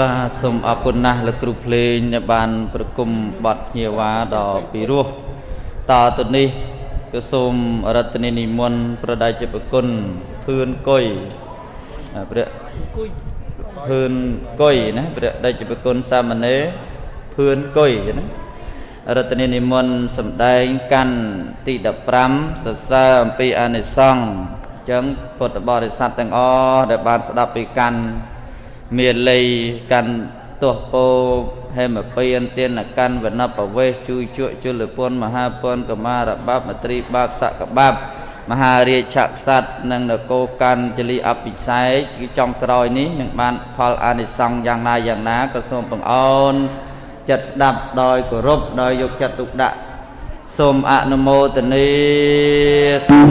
បាទសូមអរគុណណាស់លោកគ្រូភ្លេងដែលបាន ប្រគំបទភ្ញៀវ៉ាដ៏ពិរោះតទៅនេះគឺសូមរតនានិមន្តប្រដៅជាប្រគុណភឿនគុយព្រះគុយភឿនគុយណាព្រះដេចប្រគុណសាមណេរភឿនគុយណារតនានិមន្តសម្ដែងកាន់ទី15សរសើរអំពីអានិសង្ឃអញ្ចឹងពុទ្ធបរិស័ទទាំងអស់ដែលបានស្ដាប់ពីកាន់ មានលៃកាន់ទោះពោហេមពៀនទានកាន់វណបវេសជួយជក់ជលពន្ធមហាពន្ធកមារបាបមត្រីបាបសកបាបមហារាជក្សត្រនិងនគរកាន់ចលីអភិសេកគឺចុងក្រោយនេះនឹងបានផលអានិសង្ឃយ៉ាងណាយ៉ាងណាក៏សូមបង្អោនចិត្តស្ដាប់ដោយគោរពដោយយកចិត្តទុកដាក់សូមអនុមោទនាសូម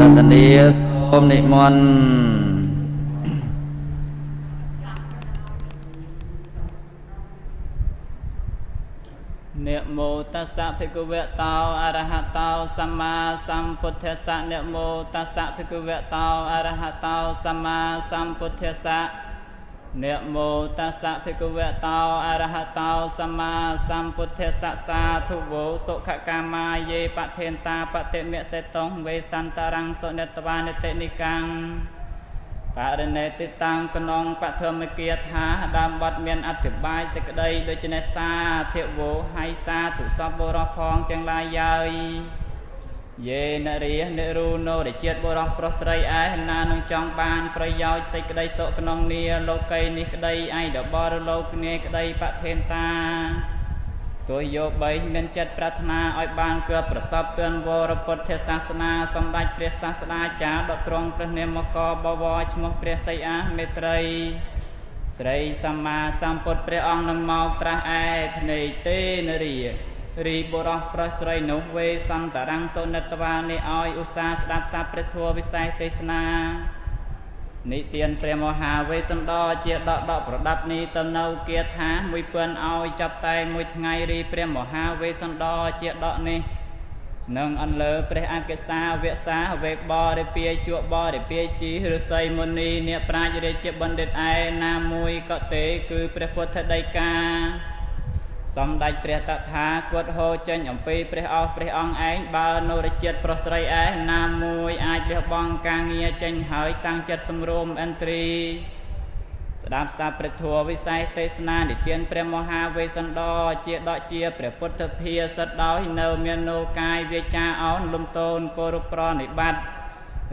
រតនាសូ មនិមន្តនមោតស្សៈភិក្ខវតោអរហតោសម្មាសម្ពុទ្ធស្សៈនមោតស្សៈភិក្ខវតោអរហតោសម្មាសម្ពុទ្ធស្សៈ នមោតស្សៈភិក្ខវតោអរហតោសម្មាសម្ពុទ្ធស្សៈសាធុវោសុខកាមាយេបថេនតាបតិមិសេតងវេសន្តរੰសុនិតវានិតិនិកាំងបរិណេតិតាំងក្នុងបឋមគាថាដើមបត់មានអធិប្បាយសេចក្តីដូច្នេះសាធិវោហៃសាទុសពបរោះផងទាំងឡាយយើយ យេនរិយនិរូណោរជាតិបុរសប្រុសស្រីឯណានឹងចង់បានប្រយោជន៍សេចក្តីសុខក្នុងនីលោកីនេះក្តីឯដបរលោកនាក្តីបថេនតាទោះយកបីមានចិត្តប្រាថ្នាឲ្យបានគឺប្រសពទឿនវរពុទ្ធសាសនាសម្ដេចព្រះសាស្តាចារ្យដត្រង់ព្រះនាមកបវរឈ្មោះព្រះសីអាមេត្រីស្រីសម្មាសម្ពុទ្ធព្រះអង្គនឹងមកត្រាស់ឯភ្នែកទេនរា រីបុរសប្រុសស្រីនោះវេសន្តរੰសុនិតវានេះឲ្យឧស្សាហ៍ស្ដាប់សាព្រះធម៌វិសេសទេសនានិទានព្រះមហាវេសន្តរជាដកដកប្រដាប់នេះទៅនៅគាថាមួយពឿនឲ្យចាប់តែមួយថ្ងៃរីព្រះមហាវេសន្តរជាដកនេះនឹងអន្លើព្រះអកេសាវៈសាវេបរិពាជក់បរិពាជីឫស្សីមុនីអ្នកប្រាជ្ញរាជាបណ្ឌិតឯណាមួយក៏ទេ គឺព្រះពុទ្ធដីកា សម្ដេចព្រះតថាគតហោចេញអំពីព្រះអស់ព្រះអង្គឯងបើនរជាតិប្រុសស្រីឯណាមួយអាចលះបង់ការងារចេញហើយតាំងចិត្តសម្រុំអន្ត្រីស្ដាប់សាព្រះធัวវិស័យទេសនានិទានព្រះមហាវេស្សន្តរជាដកជាព្រះពុទ្ធភាសិតដោយនៅមាននោកាយវាចាអោនលំតូនគោរពប្រណិបត្តិ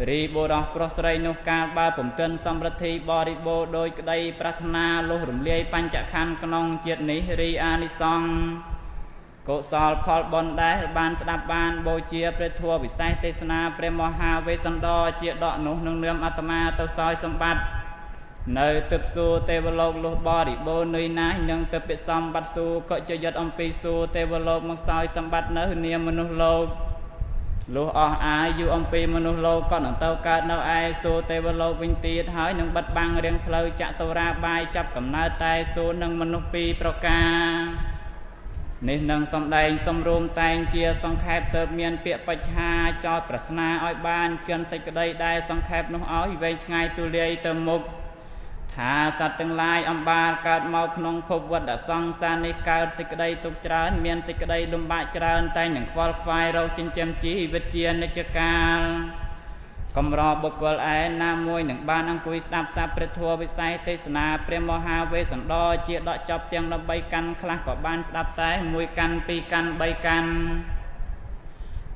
រីបុរសប្រុសស្រីនោះកាលបើពំកិនសម្រិទ្ធិបរិបូរដោយក្តីប្រាថ្នាលុះរំលាយបញ្ចខណ្ឌក្នុងជាតិនេះរីអានិសង្ឃកុសលផលបុណ្យដែលបានស្ដាប់បានបូជាព្រះធម៌វិសេសទេសនាព្រះមហាវេស្សន្តរជាដកនោះនឹងនាមអាត្មាទៅសោយសម្បត្តិនៅទឹកសួរទេវលោកលុះបរិបូរនៃណាស់នឹងទៅពិសំបត្តិសួរក៏ជាយត់អំពីសួរទេវលោកមកសោយសម្បត្តិនៅនាមមនុស្សលោក លុះអស់អាយុអំពីមនុស្សលោកក៏នឹងទៅកើតនៅឯសួរទេវលោកវិញទៀតហើយនឹងបិទបាំងរៀងផ្លូវចតុរាបាយចាប់កំណើតតែសួរនឹងមនុស្សពីរប្រការនេះនឹងសំដែងសំរួមតែងជាសង្ខេបទៅមានពាក្យបច្ឆាចោតប្រស្នាឲ្យបានចិនសេចក្តីដែលសង្ខេបនោះឲ្យវែងឆ្ងាយទូលាយទៅមុខ ថាសត្វទាំងឡាយអំបាលកើតមកក្នុងភពវត្តសង្សារនេះកើតសេចក្តីទុកច្រើន មានសេចក្តីលំបាកច្រើន តែនឹងខ្វល់ខ្វាយរកចិញ្ចឹមជីវិតជានិច្ចកាលកំរបុគ្គលឯណាមួយនឹងបានអង្គុយស្ដាប់សាព្រះធម៌វិស័យទេសនាព្រះមហាវេស្សន្តរជាដកចប់ទាំង13កាន់ខ្លះក៏បានស្ដាប់តែមួយកាន់ពីរកាន់3កាន់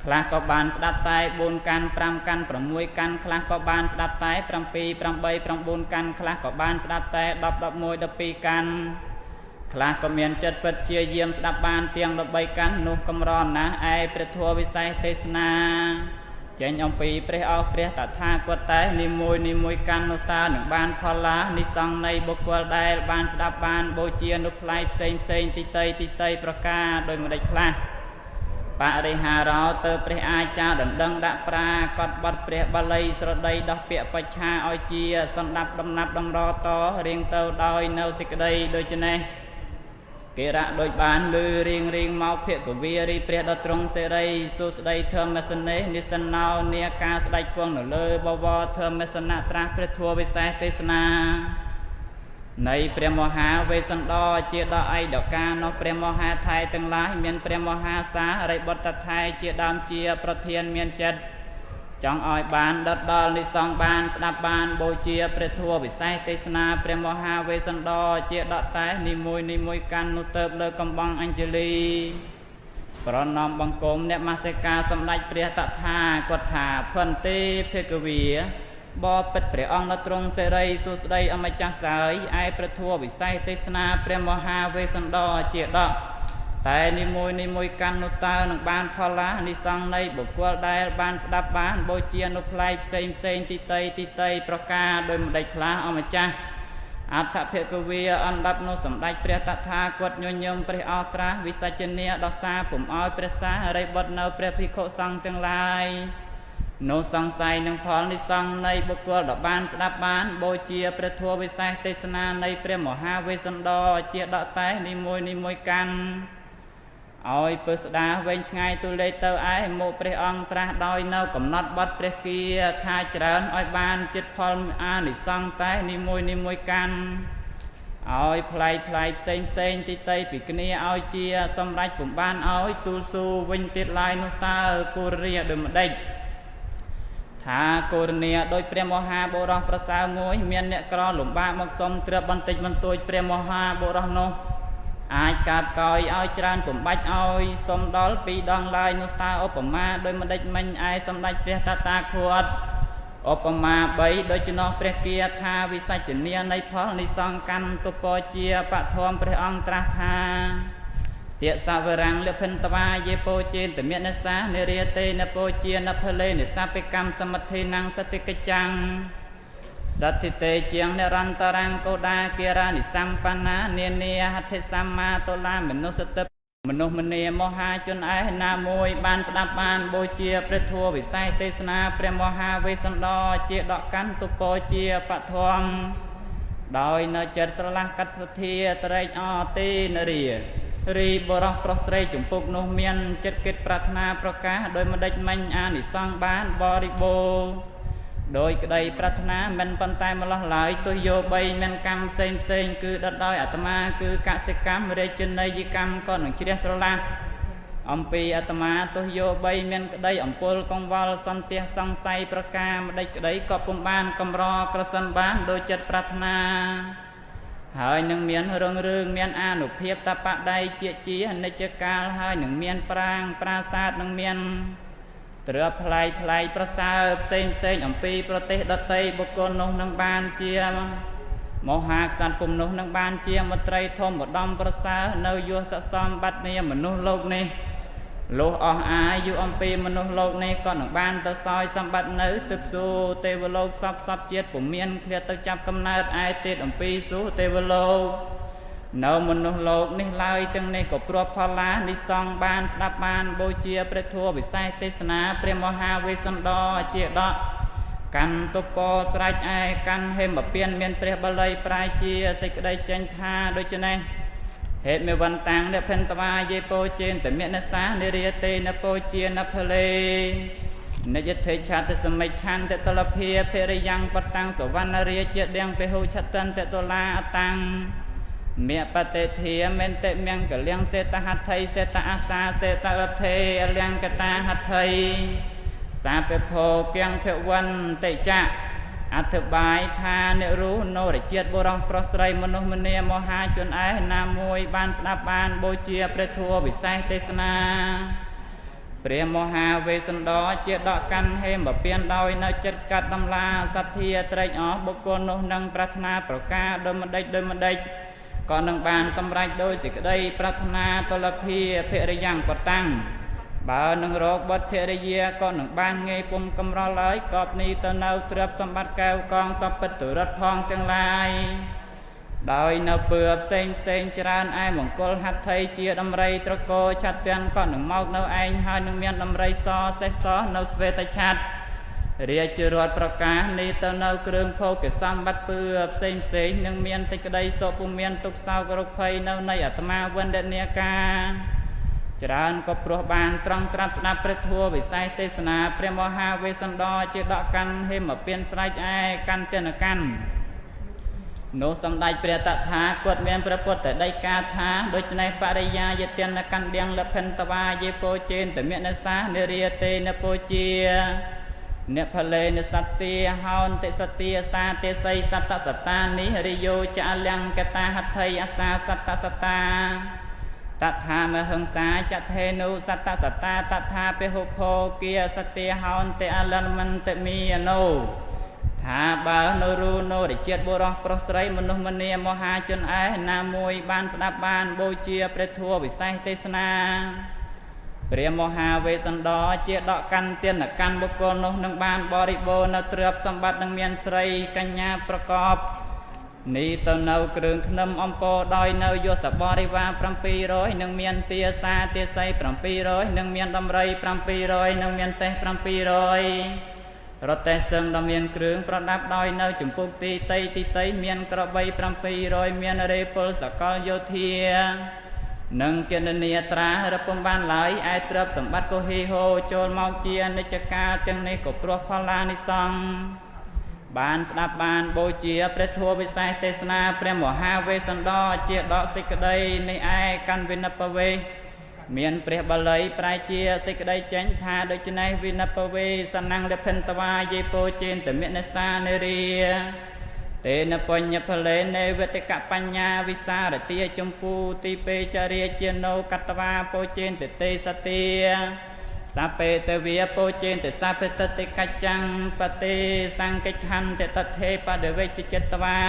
ខ្លះក៏បានស្ដាប់តែ4កាន់5កាន់6កាន់ខ្លះក៏បានស្ដាប់តែ7 8 9កាន់ខ្លះក៏បានស្ដាប់តែ10 11 12កាន់ខ្លះក៏មានចិត្តពិតជាយាមស្ដាប់បានទាំង13កាន់នោះកំរណាស់ឯព្រះធម៌វិសេសទេសនាចេញអំពីព្រះអស់ព្រះតថាគតតែនិមួយនិមួយកាន់នោះតើនឹងបានផលឡានិសង្ឃនៃបុគ្គលដែលបានស្ដាប់បានបូជានុផ្លៃផ្សេងផ្សេងទីតីទីតីប្រការដោយម្ដេចខ្លះ បរិហារោទៅព្រះអាចារ្យដណ្ដឹងដាក់ប្រាកត់បត់ព្រះបាលីស្រដីដោះពាក្យបច្ឆាឲ្យជាសន្តាប់ដំណាប់ដំរតរៀងទៅដោយនៅសេចក្តីដូច្នេះគេរៈដូចបានលឺរៀងរៀងមកភគវារីព្រះដត្រង់សេរីសុស្ដីធម្មសនេនិសណោនាការស្ដេចគង់នៅលើបវរធម្មសនៈត្រាស់ព្រះធัวវិសេសទេសនា នៃព្រះមហាវេស្សន្តរជាដកឯកកានោះព្រះមហាថៃទាំងឡាយមានព្រះមហាសារិបុត្រថៃជាដើមជាប្រធានមានចិត្តចង់ឲ្យបានដិតដល់និសង្ឃបានស្ដាប់បានបូជាព្រះធัวវិសេសទេសនាព្រះមហាវេស្សន្តរជាដកតែនិមួយនិមួយកាន់នោះទៅលើកំបងអញ្ជលីប្រណំបង្គំអ្នកមាសិកាសម្ដេចព្រះតថាគាត់ថាផន្តិភគវី បបិទ្ធព្រះអង្គនៅទ្រង់សេរីសួស្តីអម្ចាស់សើយឯព្រះធัวវិស័យទេសនាព្រះមហាវេស្សន្តរជាដកតែនិមួយនិមួយកាន់នោះតើនឹងបានផលឡានិសង្ឃនៃបុគ្គលដែលបានស្ដាប់បានបូជានោះផ្លែកផ្សេងផ្សេងទីតីទីតីប្រការដោយម្ដេចខ្លះអម្ចាស់អដ្ឋភគវាអណ្ដាប់នោះសម្ដេចព្រះតថាគតញញឹមព្រះអត្រាវិសច្ចនីដោះសារពុំអោយព្រះសារិបុត្រនៅព្រះភិក្ខុសង្ឃទាំងឡាយ នោះសង្ស័យនឹងផលនិសង្ឃនៃបុគ្គលដែលបានស្ដាប់បានបូជាព្រះធម៌វិសេសទេសនានៃព្រះមហាវេស្សន្តរជាដកតែនិមួយនិមួយកាន់ឲ្យពើស្ដាវែងឆ្ងាយទូលេខទៅឯមកព្រះអង្គត្រាស់ដោយនៅកំណត់បត់ព្រះគាថាច្រើនឲ្យបានចិត្តផលអានិសង្ឃតែនិមួយនិមួយកាន់ឲ្យផ្លែកផ្លែកផ្សេងផ្សេងទីតីពីគ្នាឲ្យជាសម្រេចពំបានឲ្យទូលស៊ូវិញទៀតឡាយនោះតើគូរាដូចម្ដេច ថាកូរនីដោយព្រះមហាបុរសប្រសើរមួយ មានអ្នកក្រលំបាកមកសុំត្រាប់បន្តិចបន្តួចព្រះមហាបុរសនោះអាចកាប់កោយឲ្យច្រើនពំបាច់ឲ្យសុំដល់ពីរដងឡើយនោះតើឧបមាដោយមិនដេចមិញឯសម្ដេចព្រះតតាខួតឧបមា3ដូចចំណោះព្រះគាថាវិសច្ចនីនៃផលនិសង្កាន់ទុពជាបឋមព្រះអង្គត្រាស់ថា ទាសវរាំងលភិនតវាយេពោចេនតមេនសានិរិយតេនពោជានភលេនិសាពិកម្មសមត្ថេនាំងសតិកិច្ចាំងសទ្ធិតេជាងនិរន្តរាំងកោដាគិរានិសម្បណ្ណានានាហត្ថិសម្មាតុលាមនុស្សតិមនុស្សមនីមហាជនឯណាមួយ បានស្ដាប់បានបូជាព្រះធัวវិស័យទេសនាព្រះមហាវេស្សន្តរជាដកកាន់ទុពោជាបឋមដោយនៅចិត្តស្រឡះកັດសធាត្រេកអទីនរា រីបរោះប្រុសស្រីចម្ពុកនោះមានចិត្តគិតប្រាថ្នាប្រកាសដោយម្ដេចមិញអានិសង្ឃបានបរិបូរដោយក្តីប្រាថ្នាមិនប៉ុន្តែម្លោះឡើយទោះយោបីមានកម្មផ្សេងផ្សេងគឺដិតដោយអាត្មាគឺកសិកម្មរាជនីយកម្មក៏នឹងជ្រះស្រឡះអំពីអាត្មាទោះយោបីមានក្តីអំពុលកង្វល់សន្ទះសង្ស័យប្រការម្ដេចក្តីក៏ពុំបានកំរក្រសិនបានដោយចិត្តប្រាថ្នា ហើយនឹងមានរងរឿងមានអានុភាពតបដៃជាជានិច្ចកាលហើយនឹងមានប្រាងប្រាសាទនឹងមានត្រាប់ផ្លែកផ្លែកប្រសើរផ្សេងផ្សេងអំពីប្រទេសដតីបុគ្គលនោះនឹងបានជាមហាក្សត្រពុំនោះនឹងបានជាមត្រីធម្មឧត្តមប្រសើរនៅយុសសំបត្តិនាមនុស្សលោកនេះ លុះអស់អាយុអំពីមនុស្សលោកនេះក៏នឹងបានទៅសោយសម្បត្តិនៅទឹកសួគ៌ទេវលោកសពសពជាតិពុំមានឃ្លាតទៅចាប់កំណើតឯទៀតអំពីសួគ៌ទេវលោកនៅមនុស្សលោកនេះឡើយទាំងនេះក៏ព្រាបផលឡានិសងបានស្ដាប់បានបូជាព្រះធម៌វិសេសទេសនាព្រះមហាវេស្សន្តរជាដកកាន់ទុពស្រេចឯកាន់ហេមពៀនមានព្រះបល័យប្រាយជាសេចក្តីចេញថាដូច្នេះ ហេតុមេវន្តាំងនិភិនតវាយេពោចេនតមេនសានិរិយតេនពោជានភលេនិយធិឆាតសមិច្ឆន្ទតលភាភរិយ៉ាងបតាំងសវណ្ណរាជាដៀងពេហុឆតន្តតលាអតាំងមបតិធាមេនតិមង្គលៀងសេតហត្ថីសេតអាសាសេតរថេអលៀងកតាហត្ថីសាពភោគៀងភវន្តិចៈ អធិបាយថាអ្នករូនរជាតិបុរសប្រុសស្រីមនុស្សម្នាមហាជនឯណាមួយបានស្ដាប់បានបូជាព្រះធัวវិសេសទេសនាព្រះមហាវេស្សន្តរជាដកកាន់ហេមពៀនដោយនៅចិត្តកាត់ដំឡាសទ្ធាត្រេកអរបុគ្គលនោះនឹងប្រាថ្នាប្រការដោយម្ដេចដោយម្ដេចក៏នឹងបានសម្រេចដោយសេចក្តីប្រាថ្នាទលភាភរិយ៉ាងបតាំង បើនឹងរកបុត្រភរិយាក៏នឹងបានងាយពុំកំរល់ឡើយកប់នេះទៅនៅទ្រព្យសម្បត្តិកែវកងសពិតរិទ្ធផងទាំងឡាយដោយនៅពើផ្សេងផ្សេងច្រើនឯមង្គលហត្ថីជាដំរីត្រកោឆាត់ទាំងក៏នឹងមកនៅឯងហើយនឹងមានដំរីសសេះសនៅស្វេតឆាត់រាជរដ្ឋប្រកាសនេះទៅនៅគ្រឿងភោគសម្បត្តិពឺផ្សេងផ្សេងនឹងមានសេចក្តីសុខពុំមានទុកសោករោគភ័យនៅនៃអាត្មាវណ្ដនាការ ច្រើនក៏ព្រោះបានត្រង់ត្រាប់ស្ដាប់ព្រះធម៌វិស័យទេសនាព្រះមហាវេស្សន្តរជាដកកាន់ហេមពៀនស្រែកឯកាន់ទនកាន់នោះសំដេចព្រះតថាគតមានព្រះពុទ្ធដីកាថាដូច្នេះបរិយាយទានកាន់ដៀងលភិនតវាយេពោជេនតមេនសានិរិយតេនពោជាអ្នកផលេនសត្ទាហោនតិសទាសាទេសីសត្តសតានិរិយោចអលង្កតាហត្ថីអសាសត្តសតា តថាមហឹង្សាចថេនុសត្តសតាតថាពិហុភោគាសទាហោនតិអលមន្តមីអនោថាបើនៅរូនៅរជាតិបុរសប្រុសស្រីមនុស្សម្នាមហាជនឯណាមួយបានស្ដាប់បានបូជាព្រះធម៌វិសេសទេសនាព្រះមហាវេស្សន្តរជាដកកាន់ទានកាន់បុគ្គលនោះនឹងបានបរិបូរនៅទ្រព្យសម្បត្តិនឹងមានស្រីកញ្ញាប្រកប នេះទៅនៅគ្រឿងធ្នឹមអំពរដោយនៅយសបរិវារ700នឹងមានទាសាទាស័យ700នឹងមានដំរី700នឹងមានសេះ700រតេស្ទឹងដ៏មានគ្រឿងប្រដាប់ដោយនៅចម្ពុកទីតីទីតីមានក្របី700មានរេពលសកលយោធានឹងគណនាត្រារពំបានឡើយឯទ្រព្យសម្បត្តិក៏ហេហូចូលមកជានិច្ចកាលទាំងនេះក៏ព្រោះផល្លានិសង្ឃ បានស្ដាប់បានបូជាព្រះធម៌វិសេសទេសនាព្រះមហាវេស្សន្តរជាដកសេចក្តីនេះឯកាន់វិនិបវេមានព្រះបាលីប្រែជាសេចក្តីចេញថាដូច្នេះវិនិបវេសណង្លភិនតវាយេពោជេនតមិនិសានេរីតេនបញ្ញផលេនេវតិកបញ្ញាវិសារទាចម្ពូទីពេចរិយជាណោកតវាពោជេនតេសទា សពេតវិពោជេនតសពេតតិកច្ចាំងបតិសង្កច្ឆន្តិតថេបដវេចចិត្តវា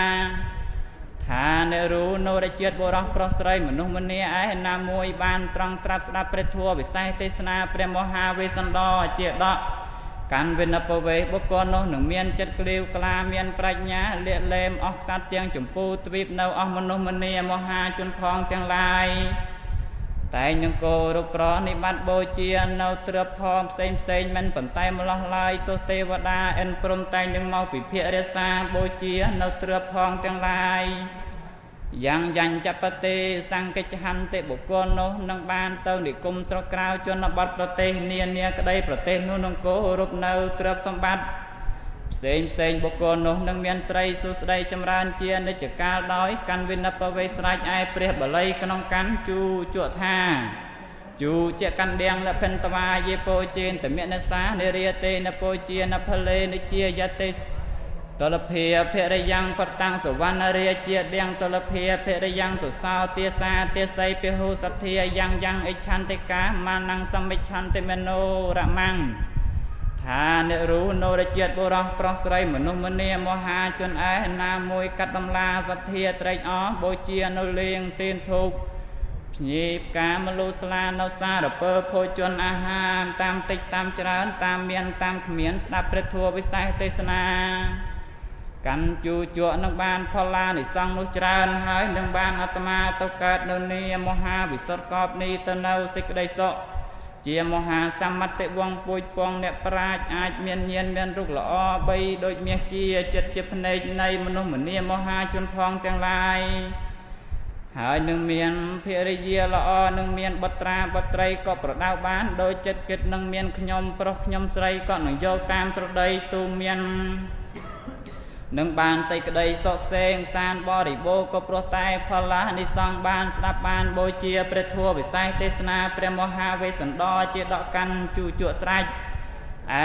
ថានរូនោរជាតិបុរសប្រុសស្រីមនុស្សម្នាឯណាមួយបានត្រង់ត្រាប់ស្ដាប់ព្រះធម៌វិសេសទេសនាព្រះមហាវេស្សន្តរជាដកកាន់វិនិពវេបុគ្គលនោះនឹងមានចិត្តក្លៀវក្លាមានប្រាជ្ញាលាកលែមអស់ខ្សាត់ទាំងចម្ពូទ្វីបនៅអស់មនុស្សម្នាមហាជនផងទាំងឡាយ តែនឹងគោរពប្រនិបត្តិបូជានៅទ្រពផងផ្សេងផ្សេងមិនប៉ុន្តែម្លោះឡាយទោះទេវតាអិនព្រំតែងនឹងមកពិភាករក្សាបូជានៅទ្រពផងទាំងឡាយយ៉ាងយ៉ាញ់ចបតិសង្កិច្ឆន្តិបុគ្គលនោះនឹងបានទៅនិគមស្រុកក្រៅជនបទប្រទេសនានាក្តីប្រទេសនោះនឹងគោរពនៅទ្រព្យសម្បត្តិ ផ្សេងផ្សេងបុគ្គលនោះនឹងមានស្រីសុស្ដីចម្រើនជានិច្ចកាលដោយកាន់វិនិបវេស្រេចឯព្រះបល័យក្នុងកាន់ជូជក់ថាជូជាកាន់ដៀងលភិនតវាយេពោជេនតមេនសានិរិយតេនពោជានផលេនិជាយតេតលភាភរិយ៉ាងបតាំងសវណ្ណរាជាដៀងតលភាភរិយ៉ាងទុសោទាសាទាស័យពិហុសទ្ធាយ៉ាងយ៉ាងអិច្ឆន្តិកាមានងសមិច្ឆន្តិមនោរមੰ ថានិរូនរជាតិបុរសប្រុសស្រីមនុស្សម្នាមហាជនឯណាមួយកាត់តម្លាសទ្ធាត្រេកអរបូជានៅលៀងទៀនធូបភ្ញីផ្កាមលូស្លានៅសារពើភោជនអាហារតាមតិចតាមច្រើនតាមមានតាមគ្មានស្ដាប់ព្រះធម៌វិសេសទេសនាកាន់ជូជក់នឹងបានផល្លានិសង្ឃនោះច្រើនហើយនឹងបានអាត្មាទៅកើតនៅនីមហាវិសុទ្ធកបនេះទៅនៅសេចក្តីសុខ ជាមហាសមតិវងពួយពងអ្នកប្រាជ្ញអាចមានញាណមានរូបល្អបីដូចមាសជាចិត្តជាភ្នែកនៃមនុស្សម្នាមហាជនផងទាំងឡាយហើយនឹងមានភរិយាល្អនឹងមានបុត្រាបុត្រីក៏ប្រដៅបានដោយចិត្តគិតនឹងមានខ្ញុំប្រុសខ្ញុំស្រីក៏នឹងយកតាមស្រដីទូមាន នឹងបានសេចក្តីសុខក្សេមសានបរិបូរក៏ព្រោះតែផលឡានិសង្ឃបានស្ដាប់បានបូជាព្រះធម៌វិសេសទេសនាព្រះមហាវេស្សន្តរជាដកកាន់ជូជក់ស្រេច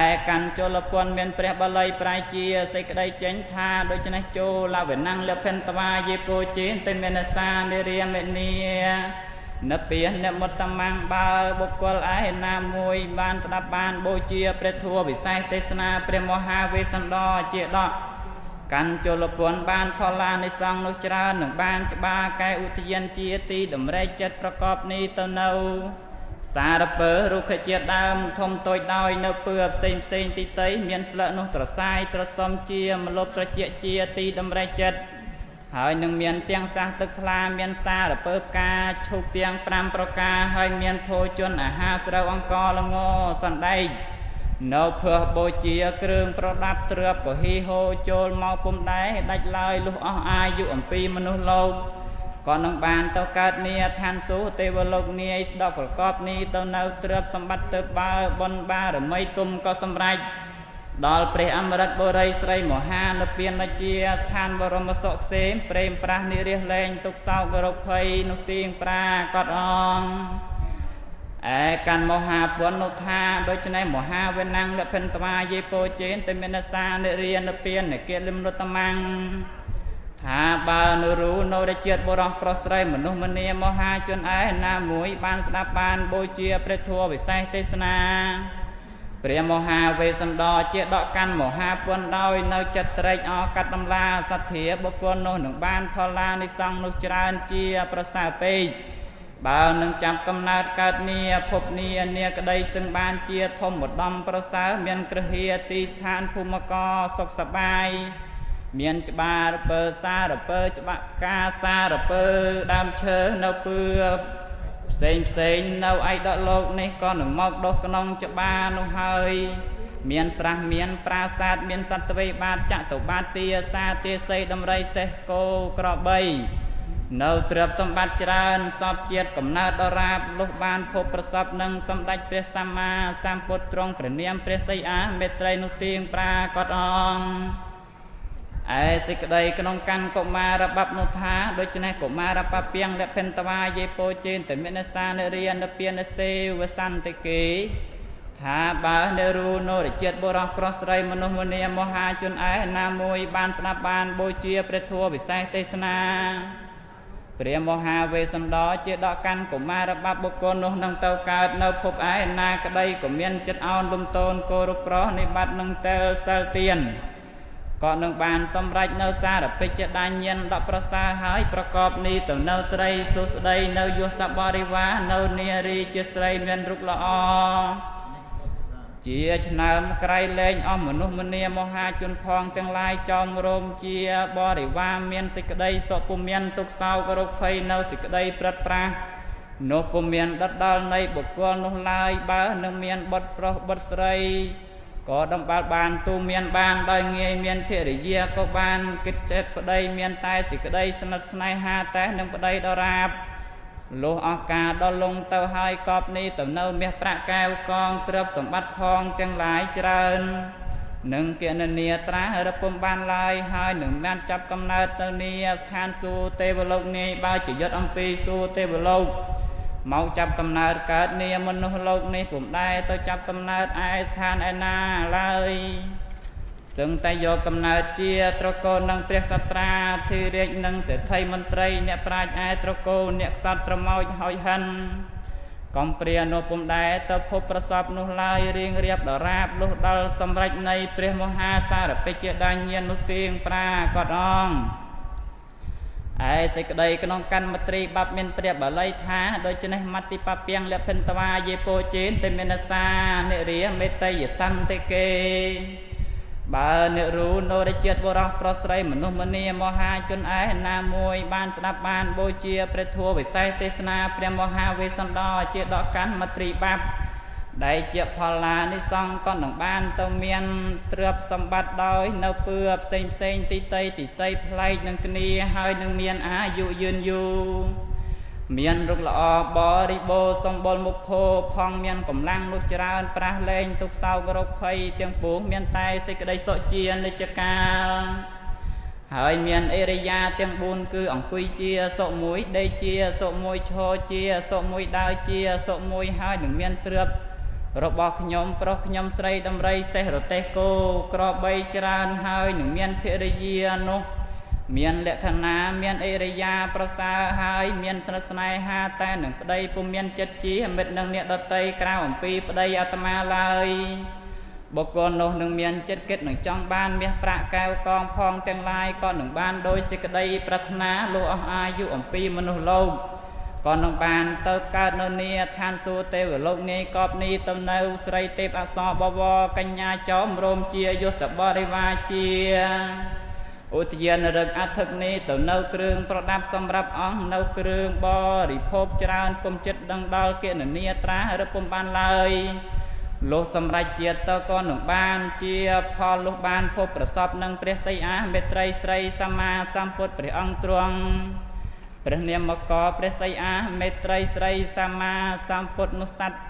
ឯកាន់ជលពន្ធមានព្រះបាលីប្រែជាសេចក្តីចេញថាដូច្នេះចូលវិណੰលភិនតវាយេពោជេនតិមេនសានិរិយមេនីនិព្វានមុតតមੰបើបុគ្គលឯណាមួយបានស្ដាប់បានបូជាព្រះធម៌វិសេសទេសនាព្រះមហាវេស្សន្តរជាដក កាន់ជលពន្ធបានផល្លានិសង្ឃនោះច្រើននឹងបានច្បាកែឧទ្យានជាទីតម្រែកចិត្តប្រកបនេះទៅនៅ សារពើរុក្ខជាតិដើមធំតូចដោយនៅពើផ្សេងផ្សេងទីតីមានស្លឹកនោះត្រសាយត្រសំជាមលប់ត្រជាជាទីតម្រែកចិត្តហើយនឹងមានទាំងស្រះទឹកថ្លាមានសារពើផ្កាឈូកទាំង5ប្រការហើយមានភោជនអាហារស្រូវអង្គល្ងសណ្ដែក នៅភើបូជាគ្រឿងប្រដាប់ទ្របក៏ហ៊ីហូចូលមកពុំដែរដាច់ឡើយលុះអស់អាយុអំពីមនុស្សលោកក៏នឹងបានទៅកើតនីឋានសួគ៌ទេវលោកនាយដ៏ប្រកបនេះទៅនៅទ្រព្យសម្បត្តិទៅបើបុណ្យបារមីទុំក៏សម្រេចដល់ព្រះអមរិតបុរីស្រីមហានិព្វានជាស្ថានបរមសុខសេមព្រេមប្រាស់និរិះលែងទុកសោករោគភ័យនោះទៀងប្រាកតអង ឯកាន់មហាពុននោះថាដូច្នេះមហាវេណាំងលភិនតវាយេពោជេនតមេនសានិរិយនិព្វាននិកិលិមរតមੰថាបើនរូនៅរជាតិបុរសប្រុសស្រីមនុស្សម្នាមហាជនឯណាមួយបានស្ដាប់បានបូជាព្រះធម៌វិសេសទេសនាព្រះមហាវេស្សន្តរជាដកកាន់មហាពុនដោយនៅចិត្តត្រេកអរកាត់តម្លាសទ្ធាបុគ្គលនោះនឹងបានផលឡានិសង្ឃនោះច្រើនជាប្រសើរពេក បើនឹងចាប់កំណើតកើតនីភពនីនាក្តីសឹងបានជាធម្មឧត្តមប្រសើរមានក្រហៀទីស្ថានភូមិកសុខសបាយមានច្បារពើសារពើច្បាក់កាសារពើដើមឈើនៅពឿផ្សេងផ្សេងនៅឯដកលោកនេះក៏នឹងមកដុះក្នុងច្បារនោះហើយមានស្រះមានប្រាសាទមានសត្វទ្វេបាតចតុបាទទាសាទាសីដំរីសេះគោក្របី នៅទ្រព្យសម្បត្តិច្រើនសពជាតិកំណើតដរាបលុះបានភពប្រសពនឹងសម្ដេចព្រះសម្មាសម្ពុទ្ធទ្រង់ព្រះនាមព្រះសីអាមេត្រីនោះទៀងប្រាកដអង្គឯសេចក្តីក្នុងកាន់កុមារបាប់នោះថាដូច្នេះកុមារបពាំងលភិនតវាយេពោជេនតមិនសានរិយនពានសេវសន្តិគេថាបើនៅរូនរជាតិបុរសប្រុសស្រីមនុស្សមនាមហាជនឯណាមួយបានស្ដាប់បានបូជាព្រះធម៌វិសេសទេសនា ព្រះមហាវេស្សន្តរជាដកកាន់កុមារបាប់បុគ្គលនោះនឹងទៅកើតនៅភពឯណាក្តីក៏មានចិត្តអោនលំតូនគោរពប្រោះនិបាត់នឹងតែលសិលទៀនក៏នឹងបានសម្រេចនៅសារពេជ្ជដាញាណដប្រសើរហើយប្រកបនេះទៅនៅស្រីសុស្ដីនៅយសបរិវានៅនារីជាស្រីមានរូបល្អ ជាឆ្នើមក្រៃលែងអស់មនុស្សមនាមហាជនផងទាំងឡាយចោមរោមជាបរិវារមានសេចក្តីសុខពុំមានទុកសោករោគភ័យនៅសេចក្តីព្រឹត្តប្រាសនោះពុំមានដិតដល់នៃបុគ្គលនោះឡើយបើនឹងមានបុត្រប្រុសបុត្រស្រីក៏ដំបាល់បានទូមានបានដោយងាយមានភរិយាក៏បានគិតចិត្តប្តីមានតែសេចក្តីស្និទ្ធស្នេហាតែនឹងប្តីដរាប លុះអស់ការដល់លងទៅហើយកប់នេះទៅនៅមាសប្រាក់កែវកងទ្រព្យសម្បត្តិផងទាំងឡាយច្រើននឹងគណនាត្រារពំបានឡើយហើយនឹងបានចាប់កំណើតទៅនីស្ថានសួគ៌ទេវលោកនាយបើជាយុទ្ធអំពីសួគ៌ទេវលោកមកចាប់កំណើតកើតនាមនុស្សលោកនេះពុំដែរទៅចាប់កំណើតឯស្ថានឯណាឡើយ សឹងតែយកកំណើតជាត្រកូលនឹងព្រះសត្រាធិរាជនិងសេដ្ឋីមន្ត្រី អ្នកប្រាជ្ញឯត្រកូលអ្នកខ្សត់ប្រមោចហើយហិនកំព្រានោះពុំដែរទៅភពប្រសពនោះឡើយរៀងរៀបដរាបលុះដល់សម្រេចនៃព្រះមហាសារពេជ្ជដាញាននោះទៀងប្រាកដអង្គឯសេចក្តីក្នុងកម្មមត្រីបាប់មានព្រះបាលីថាដូច្នេះមតិបពាំងលភិនតវាយេពោជេនទេមេនសានិរិយមេតយសន្តិគេ បើនិរូនរជាតិបរោះប្រុសស្រីមនុស្សម្នាមហាជនឯណាមួយបានស្ដាប់បានបូជាព្រះធัวវិសេសទេសនាព្រះមហាវេស្សន្តរជាដកកម្មមត្រីបាប់ដែលជាផលឡានិសង្ឃក៏នឹងបានទៅមានទ្រព្យសម្បត្តិដោយ នៅពឿផ្សេងផ្សេងទីតីទីតីប្លែកនឹងគ្នាហើយនឹងមានអាយុយឺនយូរ មានរុកល្អបរិបូរសម្បុរមុខភោផងមានកម្លាំងនោះច្រើនប្រាស់លែងទុកសោករោគភ័យទាំងពួងមានតែសេចក្តីសុខជានិច្ចកាលហើយមានអេរិយាទាំង4គឺអង្គុយជាសុមួយដេកជាសុមួយឈរជាសុមួយដើរជាសុមួយហើយនឹងមានទ្រព្យរបស់ខ្ញុំប្រុសខ្ញុំស្រីដំរីសេះរទេសគោក្របីច្រើនហើយនឹងមានភរិយានោះ មានលក្ខណៈមានអេរិយាប្រសើរហើយ មានស្និទ្ធស្នេហាតែនឹងប្តីពុំមានចិត្តជាមិត្តនឹងអ្នកដតីក្រៅអំពីប្តីអាត្មាឡើយបុគ្គលនោះនឹងមានចិត្តគិតនឹងចង់បានមាសប្រាក់កែវកងផងទាំងឡាយក៏នឹងបានដោយសេចក្តីប្រាថ្នាលុះអស់អាយុអំពីមនុស្សលោកក៏នឹងបានទៅកើតនៅនីឋានសួគ៌ទេវលោកនាយកប់នេះទៅនៅ ស្រីទេពអសរបវរកញ្ញាចោមរោមជាយសបរិវាជា ឧទ្យានរឹកអធិកនេះទៅនៅគ្រឿងប្រដាប់សម្រាប់អង្គនៅគ្រឿងបរិភោគច្រើនពុំចិត្តដឹងដល់គណនីត្រាឬពុំបានឡើយលុះសម្រេចជាទៅក៏នឹងបានជាផលលុះបានភពប្រសពនឹងព្រះស្ដីអាមេត្រីស្រីសម្មាសម្ពុទ្ធព្រះអង្គទ្រង់ព្រះនាមកព្រះស្ដីអាមេត្រីស្រីសម្មាសម្ពុទ្ធនោះសัตว์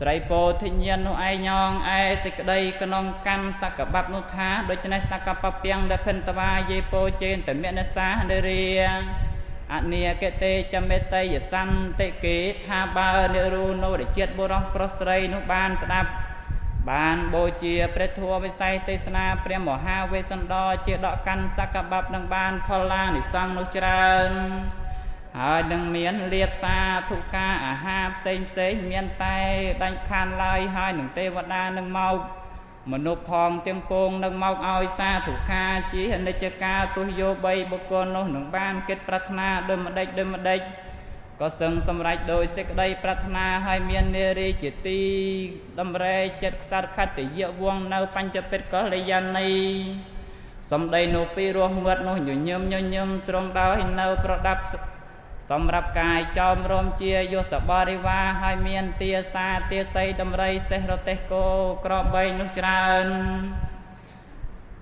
ស្រីពោធិញ្ញាណនោះឯងញងឯសេចក្តីក្នុងកម្មសកបៈនោះថាដូច្នេះសកបពាំងដែលភិនតវាយេពោជេនតមេនសានរាអនិយកតេចមេតយសន្តិគេថាបើនិរូនោរជាតិបុរសប្រុសស្រីនោះបានស្ដាប់បានបូជាព្រះធម៌វិស័យទេសនាព្រះមហាវេស្សន្តរជាដកកាន់សកបៈនឹងបានផលឡានិសង្ឃនោះច្រើន ហើយនឹងមានលៀបសាធុការអាហារផ្សេងផ្សេងមានតែដាច់ខានឡើយហើយនឹងទេវតានឹងមកមនុស្សផងទាំងពងនឹងមកឲ្យសាធុការជាអនិច្ចកាលទុះយោ3បុគ្គលនោះនឹងបានគិតប្រាថ្នាដោយម្ដេចដោយម្ដេចក៏ស្ទឹងសម្រេចដោយសេចក្តីប្រាថ្នាហើយមាននារីជាទីដំរែចិត្តខ្សត់ខត្តយៈវងនៅបញ្ចពិតកលយានីសំដីនោះពីរស់មាត់នោះញញឹមញញឹមត្រង់ដោយនៅប្រដាប់ សម្រាប់កាយចោមរមជាយសបរិវាហើយមានទាសាទាស័យដំរីសេះរទេសគោក្របបីនោះច្រើន